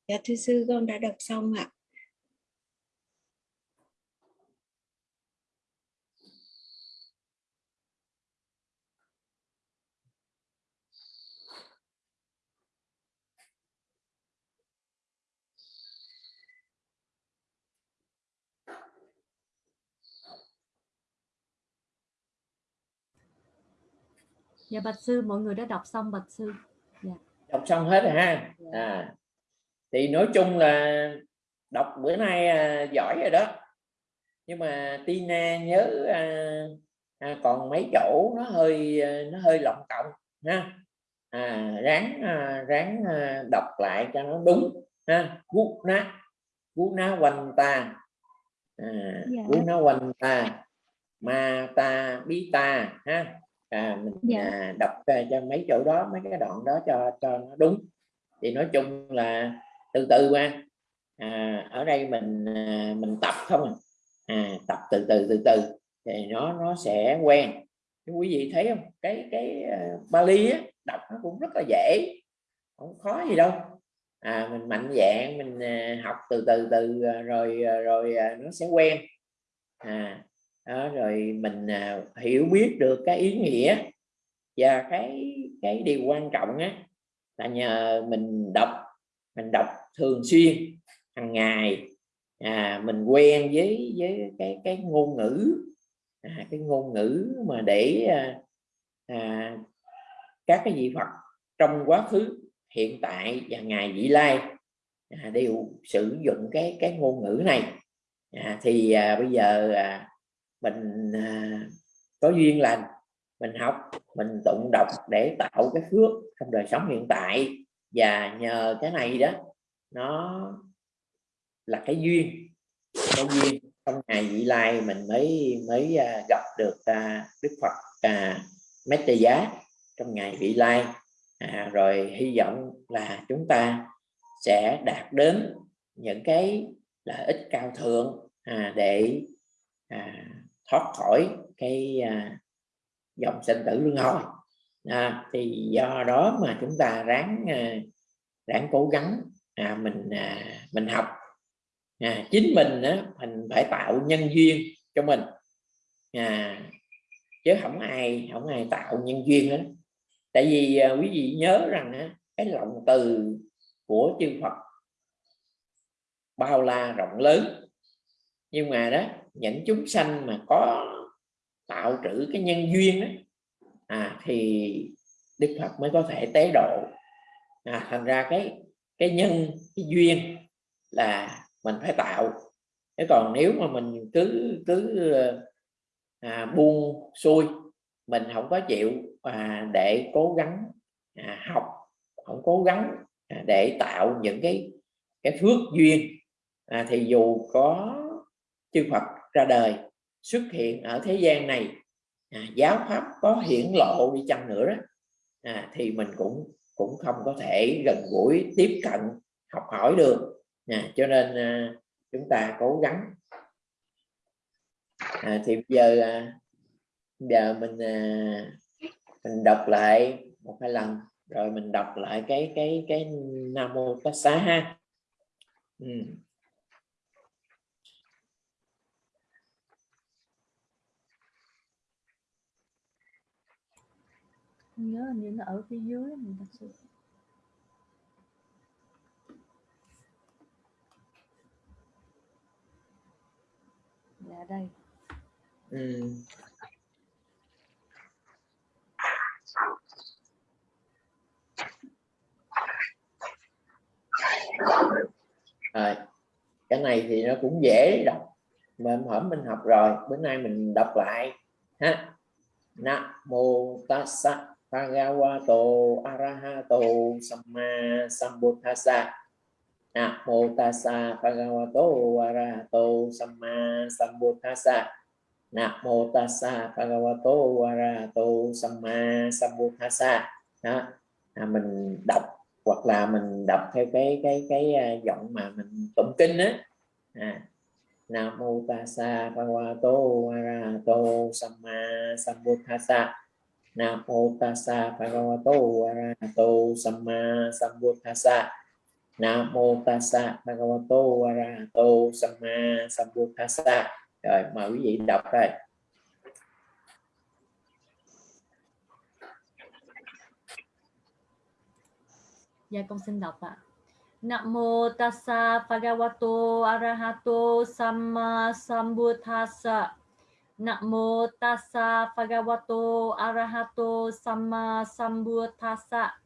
dạ thưa sư, con đã đọc xong ạ. Dạ bạch sư, mọi người đã đọc xong bạch sư. Dạ. đọc xong hết rồi ha? À. Thì nói chung là đọc bữa nay à, giỏi rồi đó. Nhưng mà Tina nhớ à, à, còn mấy chỗ nó hơi à, nó hơi lọng cộng ha? À, ráng à, ráng à, đọc lại cho nó đúng ha? Gút ná gút ná quanh ta à, Dạ. gút ná quanh ta ma ta bí ta ha à, mình Dạ. à, đọc à, cho mấy chỗ đó mấy cái đoạn đó cho cho nó đúng. Thì nói chung là từ từ qua. À, ở đây mình à, mình tập không à. à tập từ từ từ từ thì nó nó sẽ quen. Quý vị thấy không? Cái cái uh, Bali á, đọc nó cũng rất là dễ. Không khó gì đâu. À mình mạnh dạng mình à, học từ từ từ à, rồi à, rồi à, nó sẽ quen. À đó, rồi mình à, hiểu biết được cái ý nghĩa và cái cái điều quan trọng á là nhờ mình đọc mình đọc thường xuyên hàng ngày à, mình quen với với cái cái ngôn ngữ à, cái ngôn ngữ mà để à, à, các cái vị Phật trong quá khứ hiện tại và ngày vị lai à, đều sử dụng cái cái ngôn ngữ này. À, thì à, bây giờ à, mình à, có duyên lành mình học mình tụng đọc để tạo cái phước trong đời sống hiện tại. Và nhờ cái này đó nó là cái duyên cái duyên trong ngày vị lai mình mới mới à, gặp được à, Đức Phật à, Mét giá trong ngày vị lai. À, rồi hy vọng là chúng ta sẽ đạt đến những cái lợi ích cao thượng à, để à, thoát khỏi cái à, dòng sinh tử luân hồi. À, thì do đó mà chúng ta ráng à, ráng cố gắng à, mình à, mình học. À, chính mình á, mình phải tạo nhân duyên cho mình. À, chứ không ai không ai tạo nhân duyên hết. Tại vì à, quý vị nhớ rằng á, cái lòng từ của chư Phật bao la rộng lớn. Nhưng mà đó những chúng sanh mà có tạo trữ cái nhân duyên đó, à, thì Đức Phật mới có thể tế độ. À, thành ra cái cái nhân cái duyên là mình phải tạo. Thế còn nếu mà mình cứ cứ à, buông xuôi mình không có chịu à, để cố gắng à, học không cố gắng à, để tạo những cái cái phước duyên à, thì dù có chư Phật ra đời xuất hiện ở thế gian này. À, giáo pháp có hiển lộ đi chăng nữa đó. À, thì mình cũng cũng không có thể gần gũi tiếp cận học hỏi được. À, cho nên à, chúng ta cố gắng. À, thì bây giờ à, giờ mình à, mình đọc lại một hai lần rồi mình đọc lại cái cái cái nam mô tát xá ha. Ừ. Không nhớ hình như nó ở phía dưới mình thật sự dạ đây Ừ. Rồi. cái này thì nó cũng dễ đọc mà hôm mình học rồi bữa nay mình đọc lại ha na mô tassa bhagavato arahato samma Sambuddhasa, na tassa bhagavato arahato samma Sambuddhasa, na tassa bhagavato arahato samma Sambuddhasa. đó à, mình đọc hoặc là mình đọc theo cái cái cái à, giọng mà mình tụng kinh á à, Namo tassa bhagavato arahato samma Sambuddhasa nam mô tassa bhagavato arahato samma sambuddhassa nam mô tassa bhagavato arahato samma sambuddhassa rồi, mời quý vị đọc đây Dạ con xin đọc ạ. Nam mô tassa bhagavato arahato samma sambuddhassa. Namo tassa bhagavato arahato samma sambuddhassa.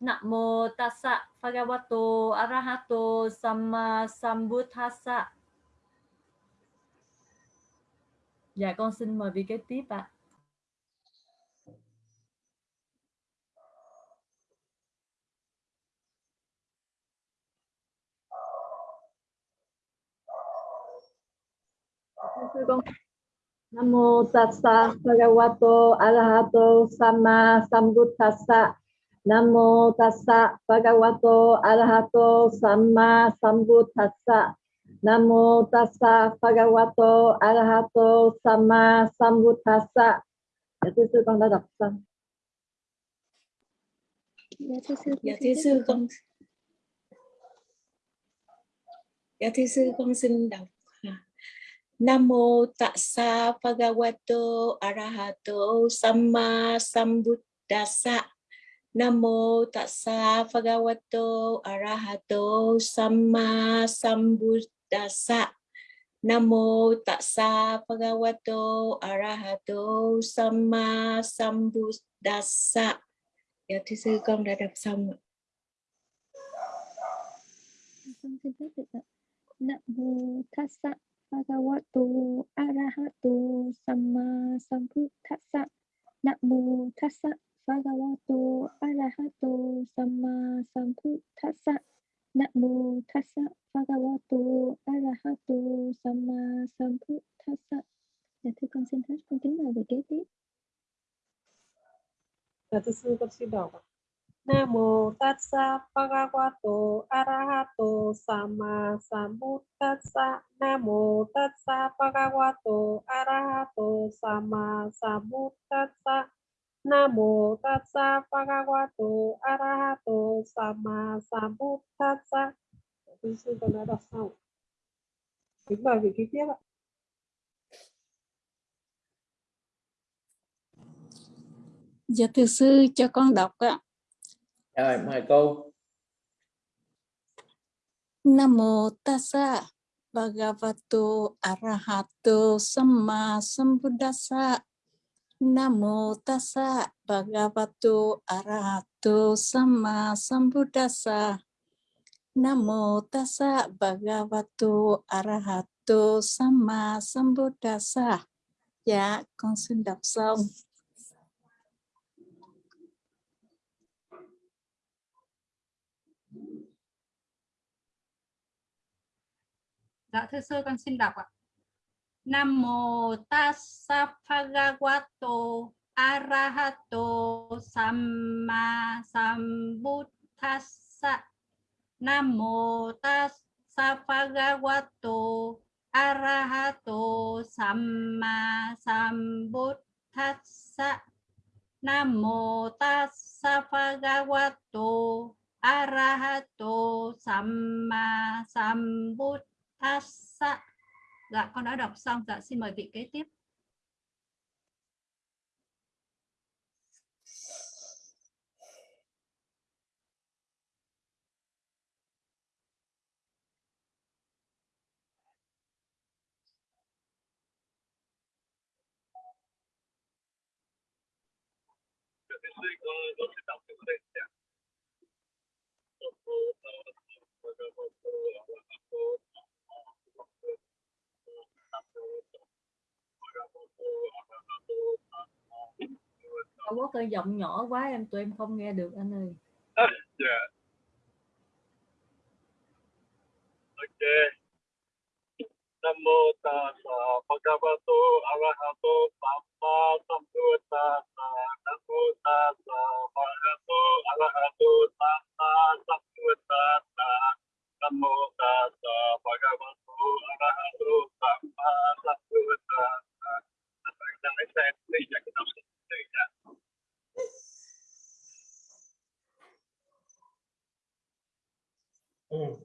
Namo tassa bhagavato arahato samma sambuddhassa. Dạ con xin mời vị kế tiếp ạ. sư con nam mô tassa bhagavato arahato samma sambuddhassa. Nam mô tassa bhagavato arahato samma sambuddhassa. Nam mô tassa bhagavato arahato samma sambuddhassa. Dạ thưa sư con đã đọc xong dạ thưa sư dạ thưa sư con dạ thưa sư con xin đọc Namo tassa bhagavato arahato samma sambuddhassa. Namo tassa bhagavato arahato samma sambuddhassa. Namo tassa bhagavato arahato samma sambuddhassa. Dạ thưa sư, con đã đọc xong ạ. con xin phép được ạ nam mô tassa bhagavato arahato samma sambuddhassa namo tassa bhagavato arahato samma sambuddhassa namo tassa bhagavato arahato samma sambuddhassa dạ thưa con xin hết con kính mời về kế tiếp Dạ thưa sư, con xin đọc ạ. Nam mô tassa bhagavato arahato samma sambuddhassa. Nam mô tassa bhagavato arahato samma sambuddhassa. Nam mô tassa bhagavato arahato samma sambuddhassa. Quý Thưa sư con đã đọc xong. Kính mời vị kế tiếp ạ. Dạ thưa sư, cho con đọc ạ rồi mời cô Nam mô tassa bhagavato arahato samma sambuddhassa. Nam mô tassa bhagavato arahato samma sambuddhassa. Nam mô tassa bhagavato arahato samma sambuddhassa. Dạ, con xin đọc xong. Dạ thưa sư con xin đọc ạ. Nam mô tassa bhagavato arahato samma sambuddhassa. Nam mô tassa bhagavato arahato samma sambuddhassa. Nam mô tassa bhagavato arahato samma sambuddhassa dạ con đã đọc xong. Dạ xin mời vị kế tiếp. Trung Quốc ơi, giọng nhỏ quá em, tụi em không nghe được anh ơi yeah. Dạ. ok nam mô tassa bhagavato arahato samma sambuddhassa nam mô tassa bhagavato arahato samma sambuddhassa nam mô tassa bhagavato arahato samma sambuddhassa Mm.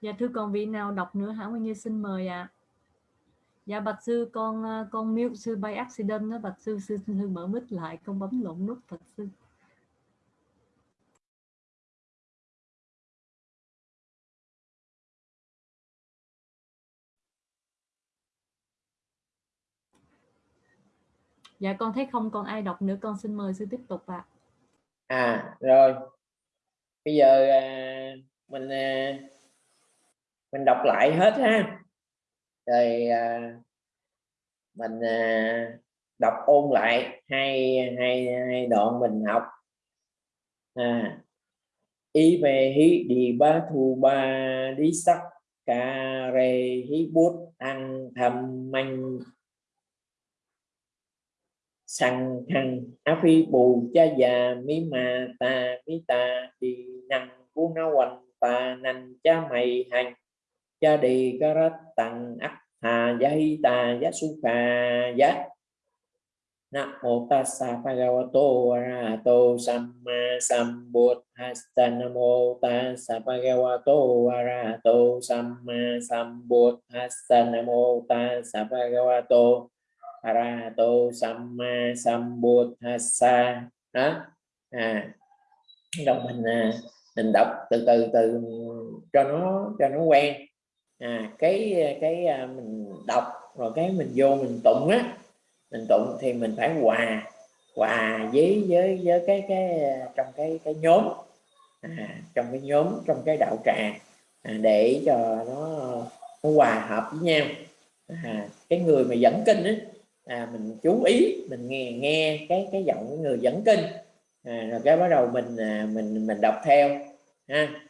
Dạ thưa còn vị nào đọc nữa hả? Nguyên Như xin mời ạ. Dạ bạch sư con ờ, con mute sư bay accident đó bạch sư sư sư mở mic lại con bấm lộn nút bạch sư. Dạ con thấy không còn ai đọc nữa con xin mời sư tiếp tục ạ. À rồi. Bây giờ à, mình à, mình đọc lại hết ha. Rồi à, mình à, đọc ôn lại hai hai hai đoạn mình học. À ý về hí đi ba thu ba đi sắc cà rê hí bút ăn thầm manh. Sang thằng á phi bù cha già mi ma ta mi ta đi năng cu na quanh ta nành cha mày hành cha đi ca rát tăng ác hà giá hi ta giá su kha giá. Nam mô tassa bhagavato arahato samma sambuddhassa Nam mô tassa bhagavato arahato samma sambuddhassa Nam mô tassa bhagavato arahato samma sambuddhassa đó. À. Đồng mình à, mình đọc từ từ từ cho nó cho nó quen à cái à, cái à, mình đọc rồi cái mình vô mình tụng á mình tụng thì mình phải hòa hòa với với với cái cái à, trong cái cái nhóm. À, trong cái nhóm trong cái đạo tràng à, để cho nó nó hòa hợp với nhau. À, cái người mà dẫn kinh á à, mình chú ý mình nghe nghe cái cái giọng của người dẫn kinh. À, rồi cái bắt đầu mình à, mình mình đọc theo ha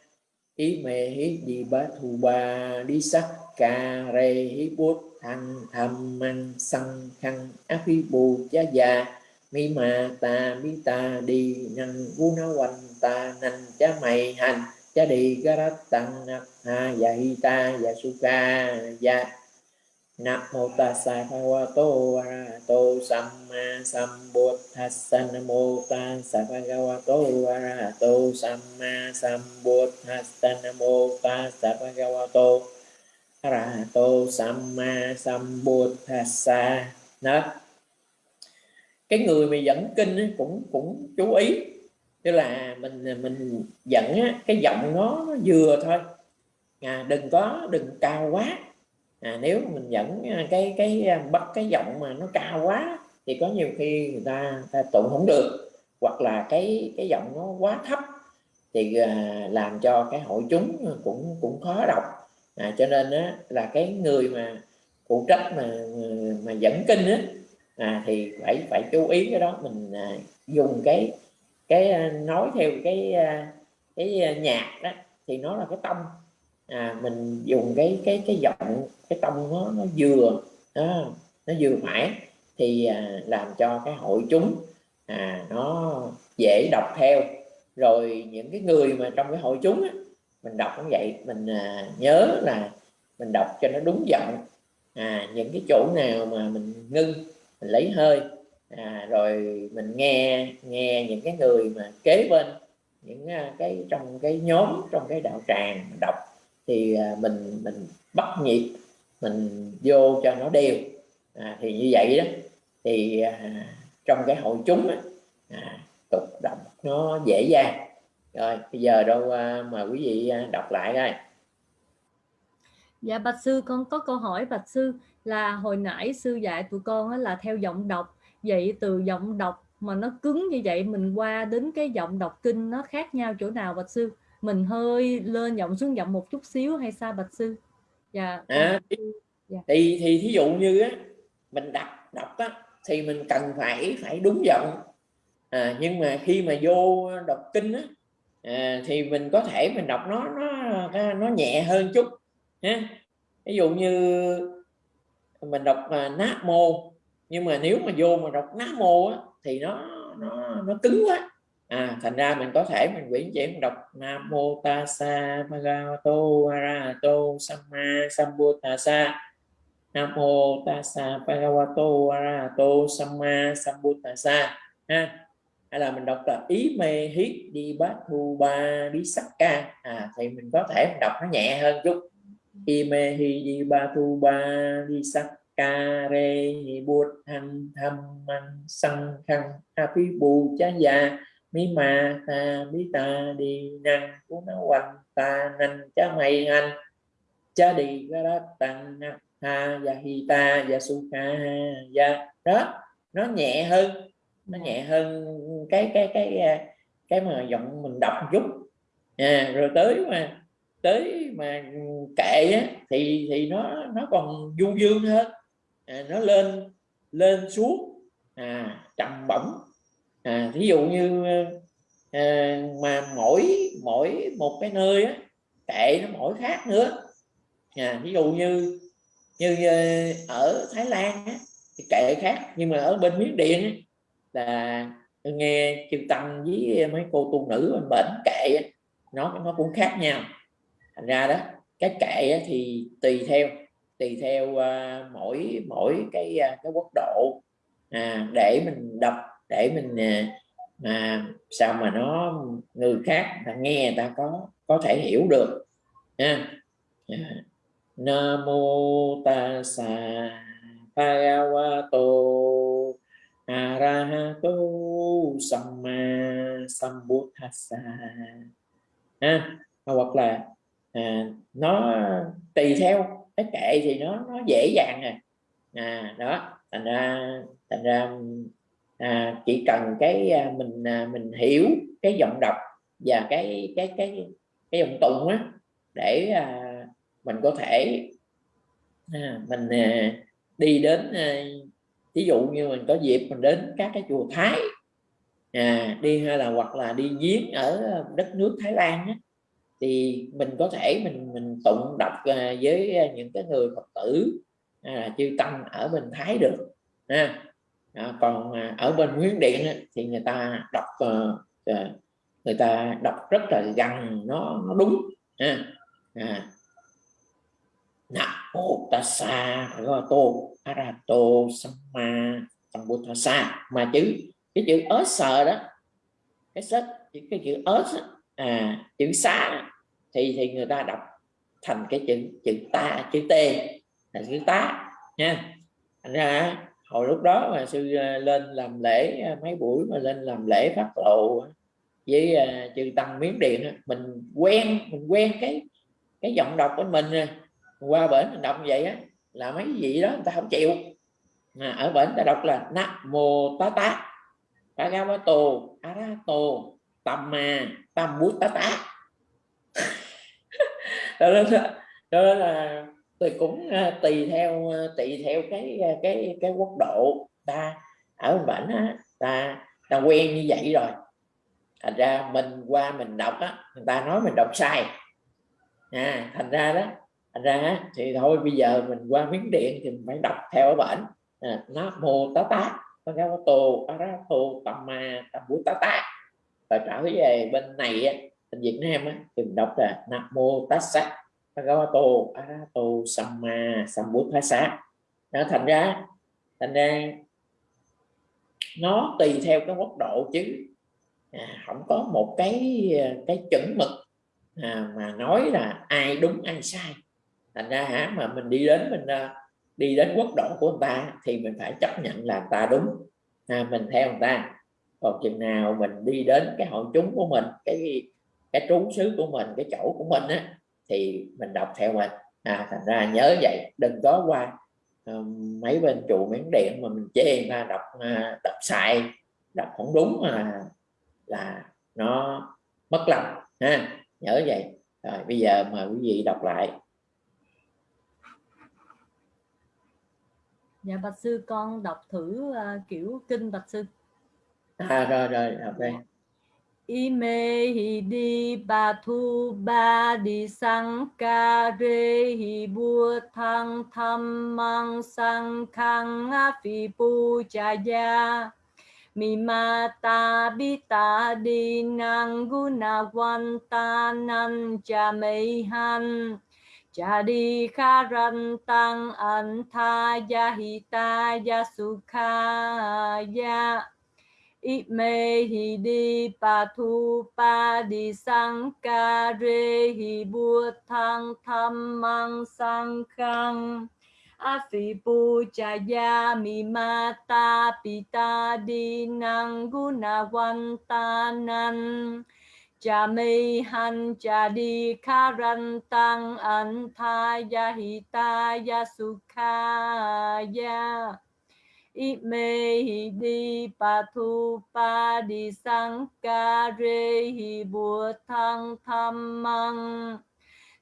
ý mê hí di ba thu ba đi sắc ca rê hí bút thăng tham măng sân khăn. Á phi bù cha già, mi ma ta mi ta đi năng vu na quanh ta năng cha mày hành. Cha đi garat tăng ha ya hi ta ya su ca ya Nam mô tassa bhagavato arahato samma sambuddhassa. Nam mô tassa bhagavato arahato samma sambuddhassa. Nam mô tassa bhagavato arahato samma sambuddhassa. Đó. Cái người mà dẫn kinh ấy, cũng cũng chú ý. Tức là mình mình dẫn á, cái giọng nó vừa thôi. À, đừng có đừng cao quá à, nếu mình dẫn à, cái cái à, bắt cái giọng mà nó cao quá thì có nhiều khi người ta, ta tụng không được hoặc là cái cái giọng nó quá thấp thì à, làm cho cái hội chúng cũng cũng khó đọc. À, cho nên á, là cái người mà phụ trách mà à, mà dẫn kinh á à, thì phải phải chú ý cái đó. Mình à, dùng cái cái nói theo cái cái nhạc đó thì nó là cái tông à, mình dùng cái cái cái giọng cái tông nó nó vừa đó, nó vừa phải thì à, làm cho cái hội chúng à, nó dễ đọc theo. Rồi những cái người mà trong cái hội chúng á, mình đọc cũng vậy mình à, nhớ là mình đọc cho nó đúng giọng. À, những cái chỗ nào mà mình ngưng mình lấy hơi à, rồi mình nghe nghe những cái người mà kế bên những à, cái trong cái nhóm trong cái đạo tràng đọc thì à, mình mình bắt nhịp mình vô cho nó đều. À, thì như vậy đó. Thì à, trong cái hội chúng á, à, tục đọc nó dễ dàng. Rồi bây giờ đâu à, mà quý vị à, đọc lại đây Dạ bạch sư con có câu hỏi bạch sư là hồi nãy sư dạy tụi con á, là theo giọng đọc. Vậy từ giọng đọc mà nó cứng như vậy mình qua đến cái giọng đọc kinh nó khác nhau chỗ nào bạch sư? Mình hơi lên giọng xuống giọng một chút xíu hay sao bạch sư? Dạ à, thì, Dạ. thì thì thí dụ như á mình đọc đọc á thì mình cần phải phải đúng giọng. À, nhưng mà khi mà vô đọc kinh á à, thì mình có thể mình đọc nó nó nó nhẹ hơn chút ha. Ví dụ như mình đọc à, nát mô nhưng mà nếu mà vô mà đọc nát mô á, thì nó nó nó cứng quá à thành ra mình có thể mình quyển chuyển đọc nam mô ta sa bhagavato arahato samma sambuddhasa nam mô ta sa bhagavato arahato samma sambuddhasa ha, hay là mình đọc là ý mê hít đi bát thu ba đi sắc ca. À thì mình có thể mình đọc nó nhẹ hơn chút. Ý mê hi đi ba thu ba đi sắc ca re hi bút hành tham man sân khăn a bù cha già mi ma ta bi ta đi năng của nó quanh ta năng cha mày anh cha đi ra đó tăng ha và hi ta và su ha và đó nó nhẹ hơn nó nhẹ hơn cái cái cái cái, cái mà giọng mình đọc chút. À, rồi tới mà tới mà kệ á, thì thì nó nó còn du dương hơn. À, nó lên lên xuống à, trầm bổng à, ví dụ như à, mà mỗi mỗi một cái nơi á, kệ nó mỗi khác nữa. À, ví dụ như như ờ, ở Thái Lan á, thì kệ khác nhưng mà ở bên Miến Điện á, là nghe chư tâm với mấy cô tu nữ bên bệnh kệ á, nó nó cũng khác nhau. Thành ra đó cái kệ á, thì tùy theo tùy theo uh, mỗi mỗi cái uh, cái quốc độ à, để mình đọc để mình à, mà sao mà nó người khác ta nghe ta có có thể hiểu được ha. À, Nam mô tassa bhagavato arahato samma sambuddhassa. Ha hoặc là à, nó tùy theo cái kệ thì nó nó dễ dàng à, à đó thành ra thành ra à, chỉ cần cái à, mình à, mình hiểu cái giọng đọc và cái cái cái cái giọng tụng á để à, mình có thể à, mình à, đi đến à, ví dụ như mình có dịp mình đến các cái chùa Thái à, đi hay là hoặc là đi giếng ở đất nước Thái Lan á, thì mình có thể mình mình tụng đọc à, với à, những cái người Phật tử à, chư tăng ở bên Thái được à, à, còn à, ở bên Nguyên Điện á, thì người ta đọc à, người ta đọc rất là gần nó nó đúng à, à, Nam mô tassa bhagavato arato samma sambuddhassa mà chữ cái chữ ớt sờ đó cái sách cái chữ ớt à chữ xá thì thì người ta đọc thành cái chữ chữ ta chữ t là chữ tá nha. Thành ra hồi lúc đó mà sư à, lên làm lễ à, mấy buổi mà lên làm lễ phát lộ với à, chư tăng miếng điện mình quen mình quen cái cái giọng đọc của mình qua bển mình đọc vậy á là mấy vị đó người ta không chịu. Mà ở bển ta đọc là nam mô tá tá bhagavato arahato tamma tam bút tá tá. Đó là, đó là tôi cũng à, tùy theo à, tùy theo cái à, cái cái quốc độ ta ở bển á ta ta quen như vậy rồi. Thành ra mình qua mình đọc á người ta nói mình đọc sai. À, thành ra đó thành ra thì thôi bây giờ mình qua miếng điện thì mình phải đọc theo ở bển. À, nó mô tá tá Bhagavato Arahato tá tá. Và trở về bên này á, bên Việt Nam á, thì mình đọc là Nam Mô Tassa Bhagavato Arahato Samma Sambuddhasa. Nó thành ra thành ra nó tùy theo cái mức độ chứ. À, không có một cái à, cái chuẩn mực à, mà nói là ai đúng ai sai. Thành ra hả mà mình đi đến mình à, đi đến quốc độ của người ta thì mình phải chấp nhận là ta đúng. À, mình theo người ta. Còn chừng nào mình đi đến cái hội chúng của mình cái cái trú xứ của mình cái chỗ của mình á thì mình đọc theo mình. À, thành ra nhớ vậy đừng có qua uh, mấy bên trụ miếng điện mà mình chê ta đọc uh, đọc sai đọc không đúng mà là nó mất lòng ha nhớ vậy. Rồi bây giờ mời quý vị đọc lại. Dạ bạch sư con đọc thử uh, kiểu kinh bạch sư. À rồi rồi đọc đây Ime hi di ba thu ba di sang ca re hi bua thăng tham mang sang khang a phi pu cha ya mi ma ta bi ta di nang guna quan ta nan cha mei han. Cha di kha ran tăng an tha ya hi ta ya su kha ya ít mê hi đi, pa thu, pa đi, sang ca, rê hi bua, thang, tham, mang, sang, khang. A phi pu cha ya mi ma, ta, pi ta guna wan ta nan. Cha mê han, cha di kha ran tăng an tha ya hi ta ya su kha ya Ime hi di pa thu pa di sang ca hi bùa thăng tham măng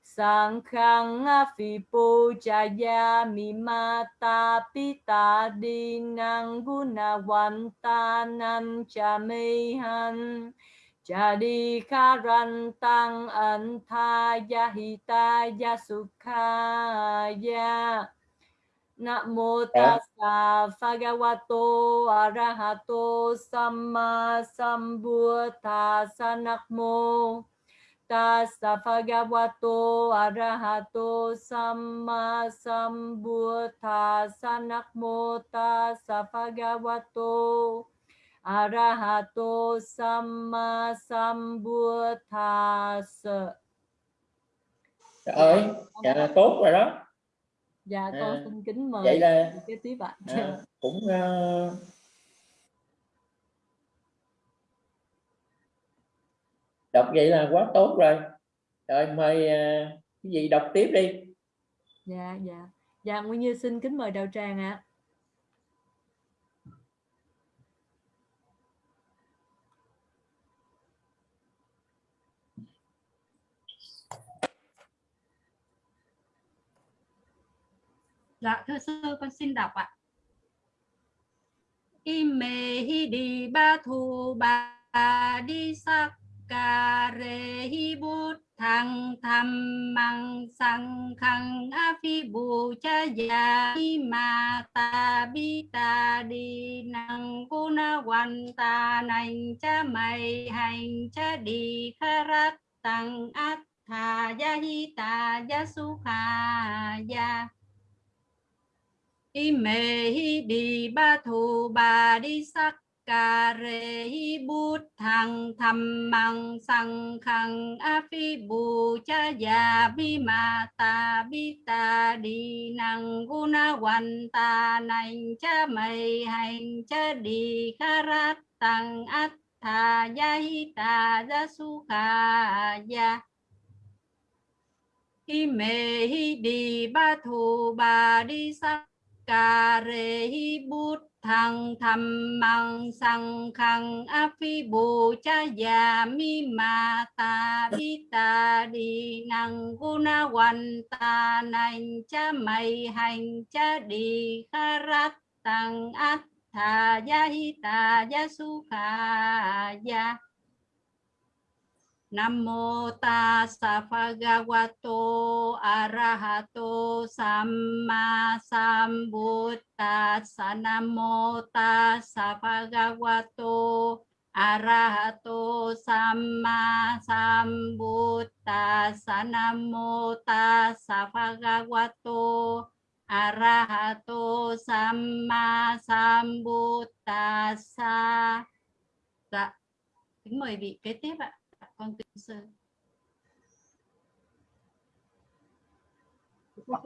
sang khang a phi po cha ya mi ma ta pi ta nang guna wan ta nan cha me han cha di kha ran tăng an tha ya hi ta ya ya Namo tassa bhagavato arahato samma sambuddhassa namo tassa bhagavato arahato samma sambuddhassa namo tassa bhagavato arahato samma sambuddhassa Trời ơi, dạ là tốt rồi đó dạ con à, xin kính mời vậy là kế tiếp ạ. À, cũng uh, đọc vậy là quá tốt rồi. Rồi mời uh, cái gì đọc tiếp đi. Dạ dạ. Dạ nguyên như xin kính mời đạo tràng ạ Dạ thưa sư, con xin đọc ạ. Ime hi đi ba thu ba đi sắc ca re hi bút thăng tham mang sang khang a phi bù cha ya ma ta bi ta đi năng cô na quan ta nành cha mày hành cha đi kha rát tăng át thà ya hi ta ya su kha ya ime hi đi, ba thù ba đi sắc cà rê, hi bút thằng thầm mang sang khang a phi bù cha già, bi ma ta, bi ta đi năng guna quan ta, nành cha mày hành cha đi, kha rát tăng át tha ya hi ta ya su kha ya mê, hi đi, ba thù ba đi sắc cà rê hi bút thăng thầm mang sang khang a phi bồ cha già mi ma ta bi ta đi năng guna quan ta nành cha mày hành cha đi kha rát tăng át tha ya hi ta ya su kha ya Nam mô tassa bhagavato arahato samma sambuddhassa. Nam mô tassa bhagavato arahato samma sambuddhassa. Nam mô tassa bhagavato arahato samma sambuddhassa. Dạ kính mời vị kế tiếp ạ con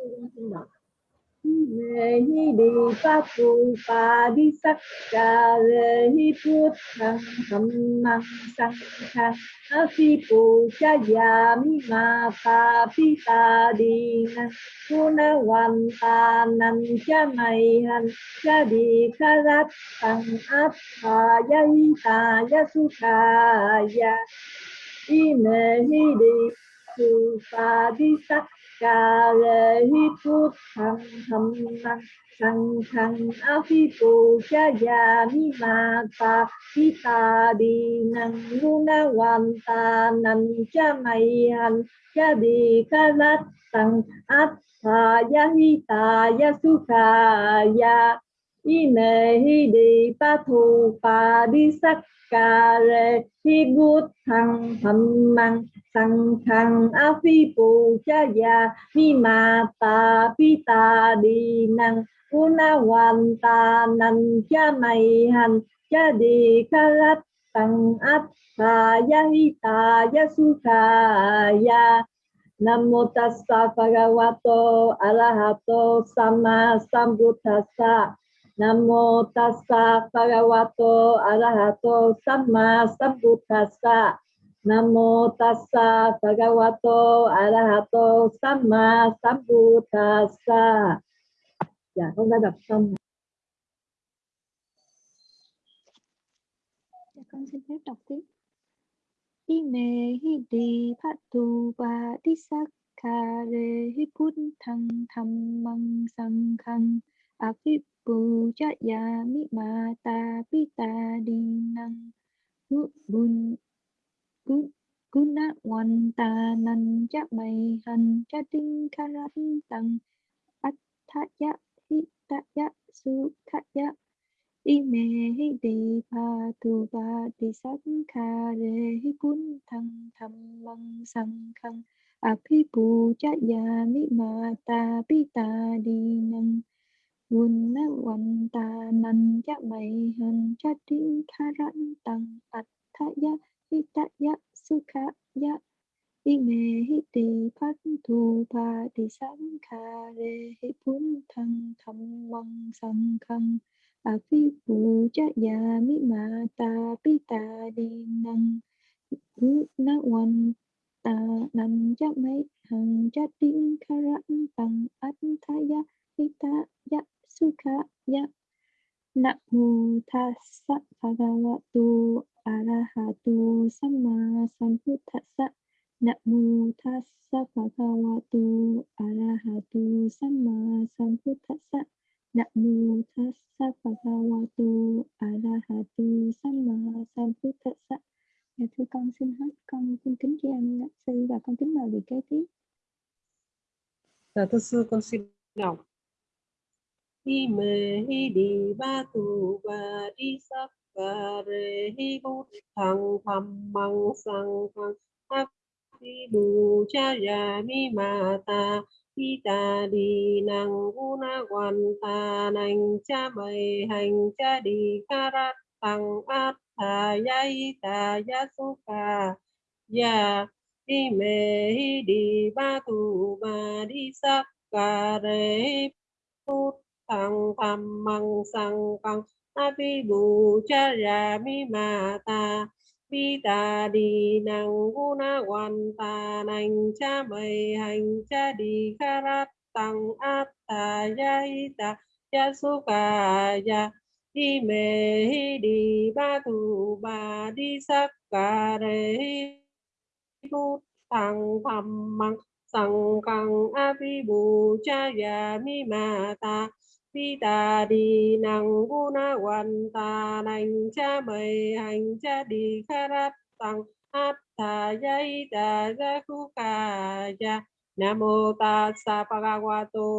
kính di papu tu pa di sắc ca re hi put thang tham mang sang khang a phi pu cha ya mi ma ta pi ta di na tu na wan ta nan cha mai han cha di kha rat tăng áp hi ta su di tu pa di sắc ca lê hi phút thăng thâm năng sang thang a phi tu cha ya mi ma ta. Pi ta di năng lu na wan ta. Nan cha mai han cha di ka lat tăng át ta ya hi ta ya su ca ya i me hi di pa thu pa di sắc ca re hi gut thăng thâm măng sang khang a phi pu cha ya mi ma ta pi ta di năng una wan ta nan cha mai han cha di ca lát tăng át ta ya hi ta ya su ca ya Namo tassa bhagavato arahato samma sambuddhassa Namo tassa bhagavato arahato samma sambuddhassa Namo tassa bhagavato arahato samma sambuddhassa. Dạ, con đã đọc xong. Dạ, con xin phép đọc tiếp. Ime hi di phatu ba di sakka hi put thăng tham mang sang khang Api puja pu cha ya mi ma ta pi bun Guna wan ta nan cha mai han cha ding kha tang tăng át hi ta ya ya i me hi di pa tu ba di sắc kha re hi kun thăng tham măng sang khang api puja pu cha ya mi ma ta pi ta di năng Vun na wan ta nan ya mai hành cha tinh kha rat tăng át tha ya hi ta ya sukha ya ime hi ti phát thu pa ti sáng kha re hi pun thăng tham măng sang khăng a à, phi pu cha ya mi ma ta pi ta di năng na wan ta nan ya mai hằng cha tin kha ran tăng at tha ya hi ta ya sukha ya. Namo tassa bhagavato arahato samma sambuddhassa Namo tassa bhagavato arahato samma sambuddhassa Namo tassa bhagavato arahato samma sambuddhassa Dạ thưa con, xin hết. Con xin kính tri ân sư và con kính mời vị kế tiếp. Dạ thưa sư, con xin đọc. Hi me hi di ba tu, ba di sắc ca re hi bút thăng tham măng, sang thăng ha phi bù, cha ya mi, ma, ta, hi ta di năng u na, quan, ta, nành, cha, mày, hành, cha, đi, ca, ra tăng át tha ya hi ta ya su, ca ya hi me hi di ba tu, ba di sắc ca re hi tăng tham măng sang tăng a phi bù cha ya mi ma ta. Vi ta đi năng guna quan ta nành cha mày hành cha đi kha rat tăng át ta ya hi ta ya su ka ya hi me hi đi ba tu ba đi sắc ca re hi tăng tham măng sang kang a phi bù cha ya mi ma ta vi ta đi năng gu na quan ta nành cha mày hành cha đi kha rát tăng attaya ida kukaya namo tassa bhagavato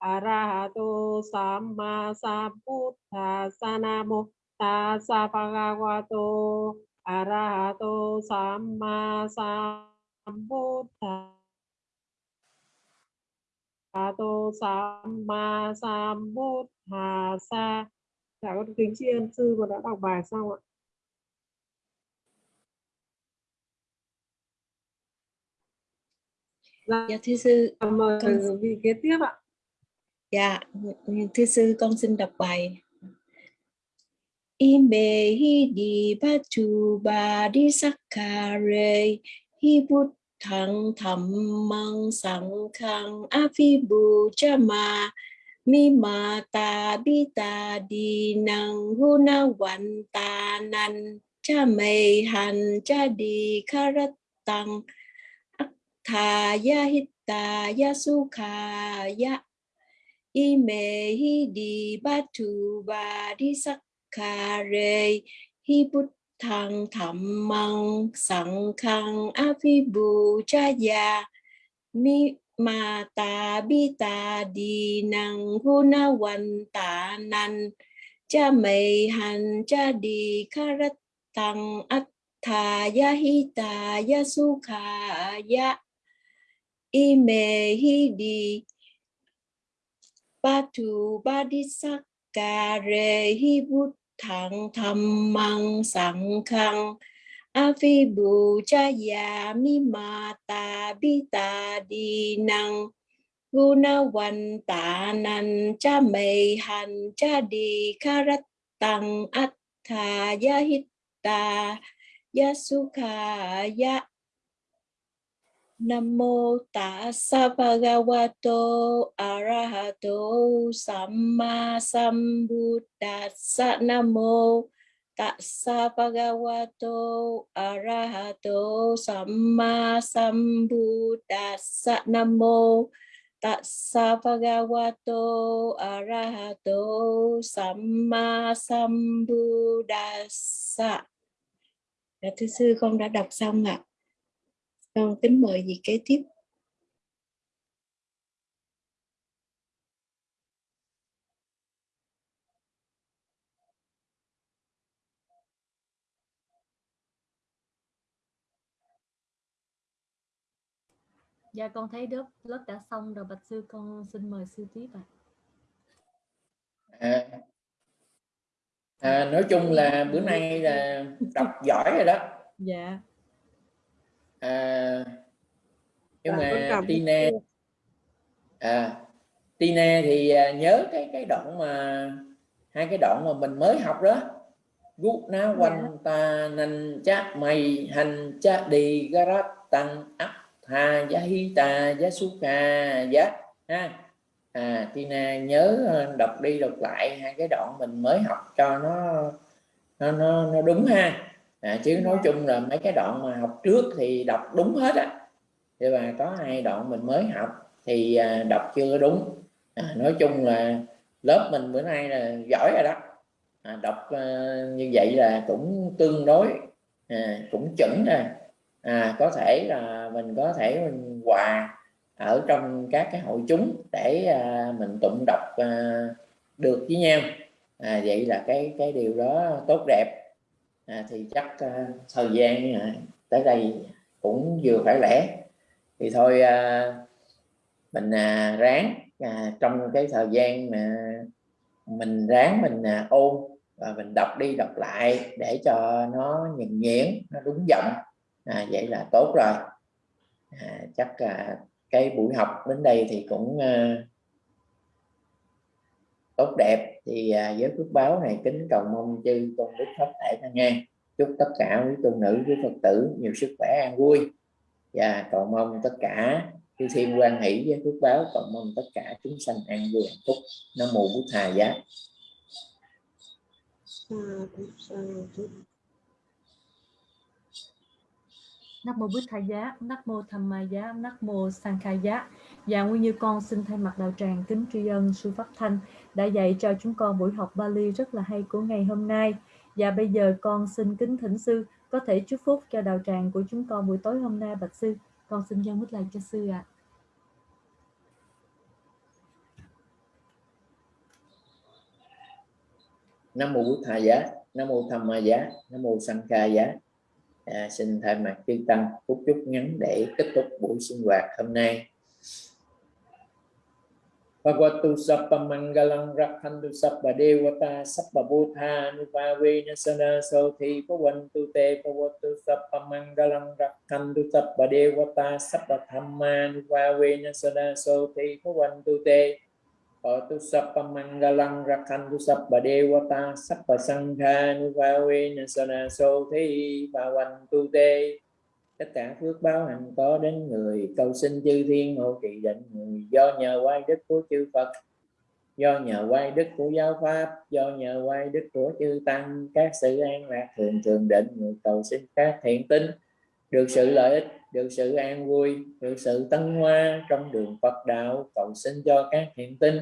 arahato samma sambuddhassa namo tassa bhagavato arahato samma sambuddhassa Tô Samma Sambuddhasa. Dạ con kính tri ân sư và đã đọc bài xong ạ. Dạ, dạ thưa sư. Mời con... vị kế tiếp ạ. Dạ, thưa sư con xin đọc bài. Ime hi di batu ba di sakare hi bút thăng thầm măng sang khang, a phi bù cha ma. Mi ma ta bi ta di năng hu na wan ta nan. Cha mây han cha di kharat tăng. Tha ya hít ta ya su kha ya. I mê hi di ba tu ba di sắc kha re hi bút thăng thầm măng, sẵn khăn á phi bù cha già. Mi ma ta bi ta đi năng hu na wan ta nan. Cha mei han cha đi karat tăng at tha ya hi ta ya su kha ya. I me hi di ba tu ba di sắc ka re hi bút thẳng thầm măng sẵn khăn avi phi bù cha ya mi ma ta bi ta đi năng. Guna wan ta nan cha mei han cha đi karat tăng at tha ya hit ta ya sukha ya Nam mô Tassa Bhagavato Arahato Samma Sambuddhassa Nam mô Tassa Bhagavato Arahato Samma Sambuddhassa Nam mô Tassa Bhagavato Arahato Samma Sambuddhassa dạ, thưa sư, con đã đọc xong ạ. À. Con kính mời gì kế tiếp. Dạ con thấy lớp lớp đã xong rồi bạch sư con xin mời sư tiếp ạ. À. À, nói chung là bữa nay là đọc giỏi rồi đó. Dạ à, nhưng mà Tina à, Tina thì à, nhớ cái cái đoạn mà hai cái đoạn mà mình mới học đó. Gút ná quanh dạ. ta nành cha mày hành cha đi garat tăng áp ha giá hi ta giá su ca giá ha. À Tina nhớ ờ, đọc đi đọc lại hai cái đoạn mình mới học cho nó nó nó, nó đúng ha à, chứ nói chung là mấy cái đoạn mà học trước thì đọc đúng hết á. Nhưng mà có hai đoạn mình mới học thì à, đọc chưa đúng. À, nói chung là lớp mình bữa nay là giỏi rồi đó. À, đọc à, như vậy là cũng tương đối à, cũng chuẩn rồi à, có thể là mình có thể mình hòa ở trong các cái hội chúng để à, mình tụng đọc à, được với nhau. À, vậy là cái cái điều đó tốt đẹp à, thì chắc à, thời gian à, tới đây cũng vừa phải lẽ. Thì thôi à, mình à, ráng à, trong cái thời gian mà mình ráng mình à, ôn và mình đọc đi đọc lại để cho nó nhìn nhuyễn nó đúng giọng. À, vậy là tốt rồi. À, chắc à, cái buổi học đến đây thì cũng à, tốt đẹp. Thì à, với phước báo này kính cầu mong chư tôn đức pháp thể thanh nghe. Chúc tất cả quý tôn nữ quý phật tử nhiều sức khỏe an vui. Và cầu mong tất cả chư thiên quan hỷ với phước báo cầu mong tất cả chúng sanh an vui hạnh phúc. Nam mô bút thà giá. Nam mô Bích Thầy Giá, Nam mô Tham Ma Giá, Nam mô Sang Khai Giá. Và nguyên như con xin thay mặt đạo tràng kính tri ân sư Pháp Thanh đã dạy cho chúng con buổi học Bali rất là hay của ngày hôm nay. Và bây giờ con xin kính thỉnh sư có thể chúc phúc cho đạo tràng của chúng con buổi tối hôm nay bạch sư con xin dâng mít lại cho sư ạ à. nam mô Bụt thà giá nam mô tham ma giá nam mô sanh kha giá à, xin thay mặt chư tăng phúc chúc ngắn để kết thúc buổi sinh hoạt hôm nay Bhagavatu Sappa Mangalang Rakhantu Sappa Devata Sappa Bhutha Nupave Nasana Sothi Pavantu Te Bhagavatu Sappa Mangalang Rakhantu Sappa Devata Sappa Thamma Nupave Nasana Sothi Pavantu Te Bhagavatu Sappa Mangalang Rakhantu Sappa Devata Sappa Sangha Nupave Nasana Sothi Pavantu Te tất cả phước báo hạnh có đến người, cầu xin chư thiên hộ trì định người. Do nhờ quay đức của chư Phật, do nhờ quay đức của giáo pháp, do nhờ quay đức của chư tăng, các sự an lạc thường thường định người cầu xin các thiện tinh được sự lợi ích, được sự an vui, được sự tân hoa trong đường Phật đạo, cầu xin cho các thiện tinh,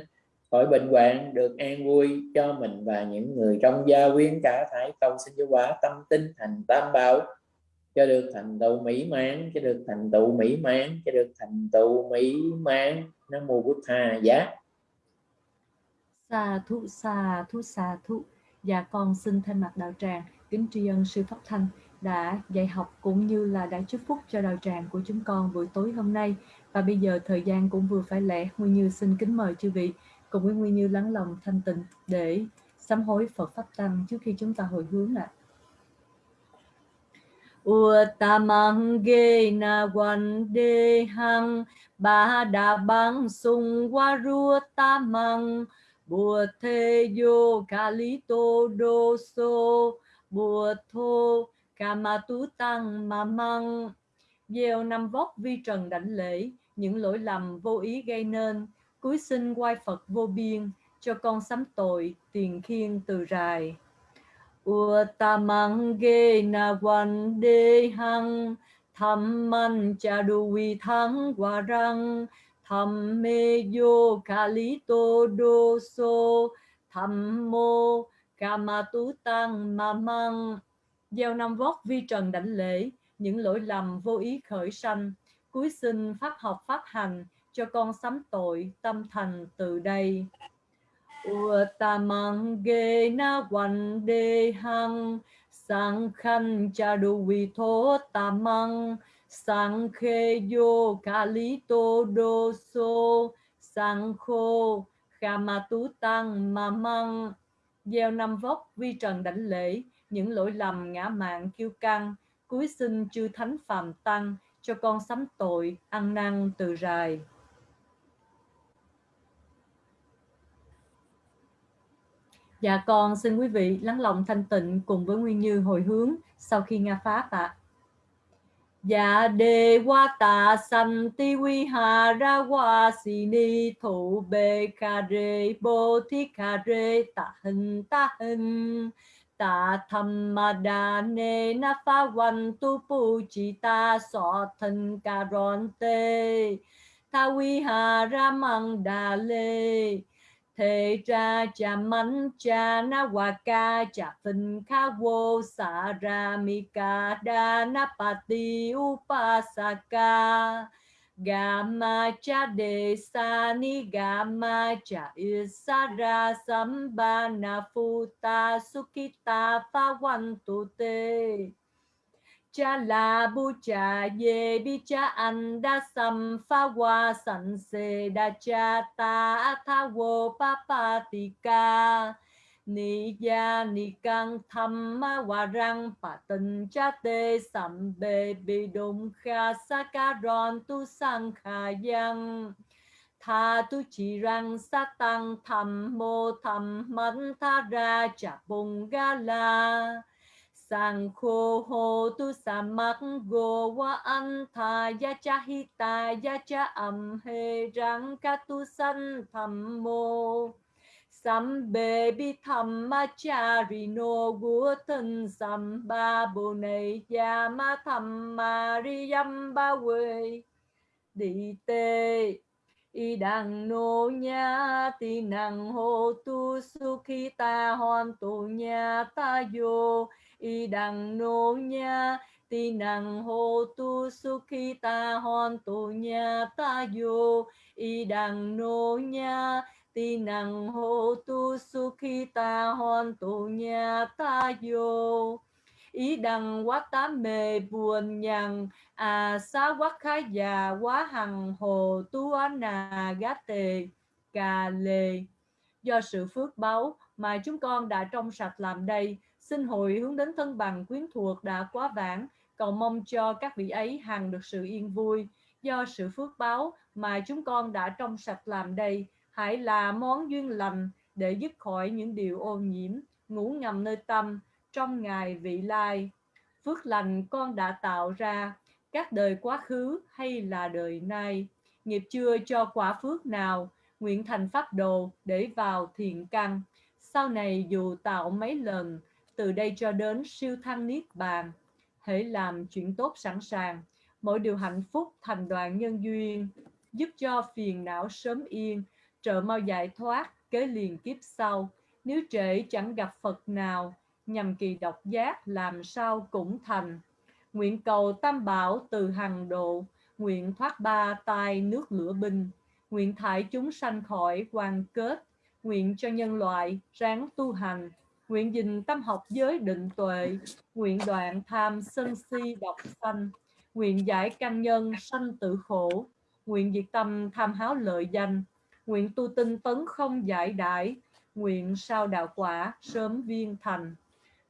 khỏi bệnh hoạn, được an vui cho mình và những người trong gia quyến cả thải cầu xin cho quả tâm tinh thành tam bảo cho được thành tựu mỹ mãn, cho được thành tựu mỹ mãn, cho được thành tựu mỹ mãn. Nam mô bút tha giá. Sa thụ sa thụ sa thụ dạ con xin thay mặt đạo tràng, kính tri ân sư pháp thanh đã dạy học cũng như là đã chúc phúc cho đạo tràng của chúng con buổi tối hôm nay. Và bây giờ thời gian cũng vừa phải lẽ, nguyên như xin kính mời chư vị cùng với nguyên như lắng lòng thanh tịnh để sám hối phật pháp tăng trước khi chúng ta hồi hướng ạ. à. Uttamangena Vandehang ta Sungwarutamang Bùa-thê yo đô Doso Bùa-thô Kamatu Tăng Ma Măng Gieo năm vóc vi trần đảnh lễ, Những lỗi lầm vô ý gây nên Cúi xin quay Phật vô biên, Cho con sám tội tiền khiên từ rài. Uttamangena Vandehang Thamman Chaduvi Thang Warang Thamme Yo mô ca ma Kamatu Tăng ma măng Gieo năm vót vi trần đảnh lễ, Những lỗi lầm vô ý khởi sanh. Cuối sinh pháp học pháp hành Cho con sám tội tâm thành từ đây. Uttamangena cha Sankhan vi Tho Tamang Sankhe Yo khô kha ma tú Tăng ma măng Gieo năm vóc vi trần đảnh lễ, Những lỗi lầm ngã mạng kiêu căng cuối xin chư thánh phàm tăng, Cho con sám tội, ăn năn từ rài. Dạ con, xin quý vị lắng lòng thanh tịnh cùng với Nguyên Như hồi hướng sau khi Nga Pháp ạ. À. Dạ đề qua tà san ti vi hà ra qua si ni thủ bê kha rê, bô thi kha rê tạ hình tạ hình tạ tham ma đa nê na phá văn tu pu chi ta so thân ca ron tê ta vi hà ra mang đà lê thế ra cha mắn cha na wa ca cha phân kha vô sa ra mi ca đa na pa ti upasaka Gama cha de sa ni gama cha isara sambana futa sukita fa wan tu te cha la bu cha ye bi cha, an da sam fa wa san se da cha, ta tha wo pa pa ti ca. Ni ya ni căng, tham ma wa răng pa tân cha te sam be bi dum kha, sa ka ron tu sang kha yang tha tu chỉ răng, sa tăng tham mô tham mẫn tha ra cha bung ga la sang khô hồ tu sa mắc go wa an tha ya cha hi ta ya cha am he rang ka tu san tham mô. Sam bê bi tham ma cha ri no gu thân sam ba bồ này ya ma tham ma ri yam ba we đi tê, y đằng nô nha ti năng hô tu su y đằng nô nha ti nàng hô tu su khi ta hòn tu nha ta vô y đằng nô nha ti nàng hô tu su khi ta tinang hotu nha ta vô ý đằng quá tám mê buồn nhằn à xá quá khá già, quá hằng hồ tu á nà gá tề cà lề. Do sự phước báu mà chúng con đã trong sạch làm đây xin hội hướng đến thân bằng quyến thuộc đã quá vãng, cầu mong cho các vị ấy hằng được sự yên vui. Do sự phước báo mà chúng con đã trong sạch làm đây, hãy là món duyên lành để dứt khỏi những điều ô nhiễm, ngủ ngầm nơi tâm, trong ngày vị lai. Phước lành con đã tạo ra, các đời quá khứ hay là đời nay. Nghiệp chưa cho quả phước nào, nguyện thành pháp đồ để vào thiền căn. Sau này dù tạo mấy lần từ đây cho đến siêu thăng niết bàn hãy làm chuyện tốt sẵn sàng. Mỗi điều hạnh phúc thành đoàn nhân duyên, giúp cho phiền não sớm yên, trợ mau giải thoát, kế liền kiếp sau. Nếu trễ, chẳng gặp phật nào, nhằm kỳ độc giác làm sao cũng thành. Nguyện cầu tam bảo từ hằng độ, nguyện thoát ba tai nước lửa binh. Nguyện thải chúng sanh khỏi quan kết, nguyện cho nhân loại ráng tu hành nguyện dình tâm học giới định tuệ nguyện đoạn tham sân si độc sanh nguyện giải căn nhân sanh tự khổ nguyện diệt tâm tham háo lợi danh nguyện tu tinh tấn không giải đãi nguyện sao đạo quả sớm viên thành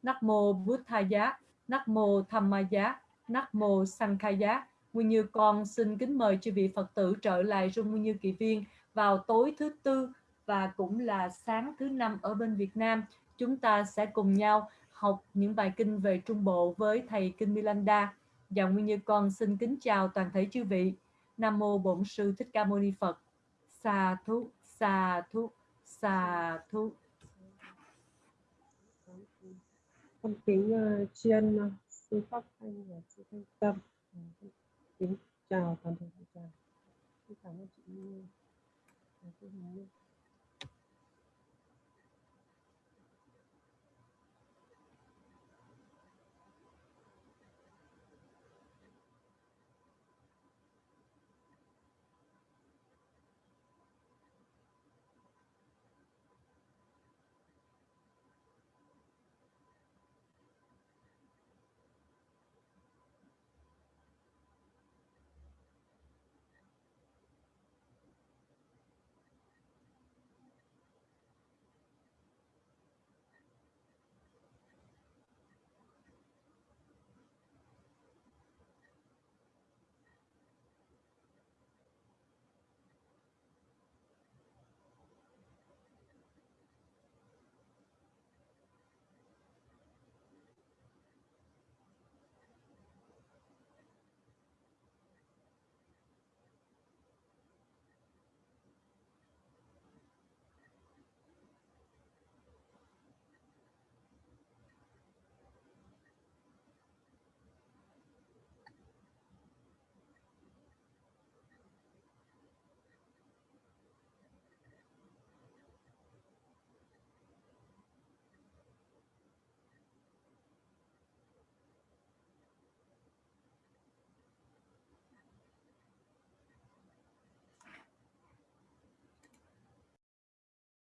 Nắc mô Bút Tha Giá, Nắc mô Tham Ma Giá, Nắc mô Sang Giá. Nguyên Như con xin kính mời chư vị Phật tử trở lại trung Nguyên Như Kỳ Viên vào tối thứ tư và cũng là sáng thứ năm ở bên Việt Nam. Chúng ta sẽ cùng nhau học những bài kinh về Trung Bộ với Thầy Kinh Milanda. Và Nguyên Như con xin kính chào toàn thể chư vị. Nam Mô Bổn Sư Thích Ca Mâu Ni Phật. Sa thú, sa thú, sa thú. con kính uh, tri ân ờ, sư pháp thanh và sư thanh tâm ờ, kính chào toàn thể đại vị cảm ơn chị Như, chị Hồng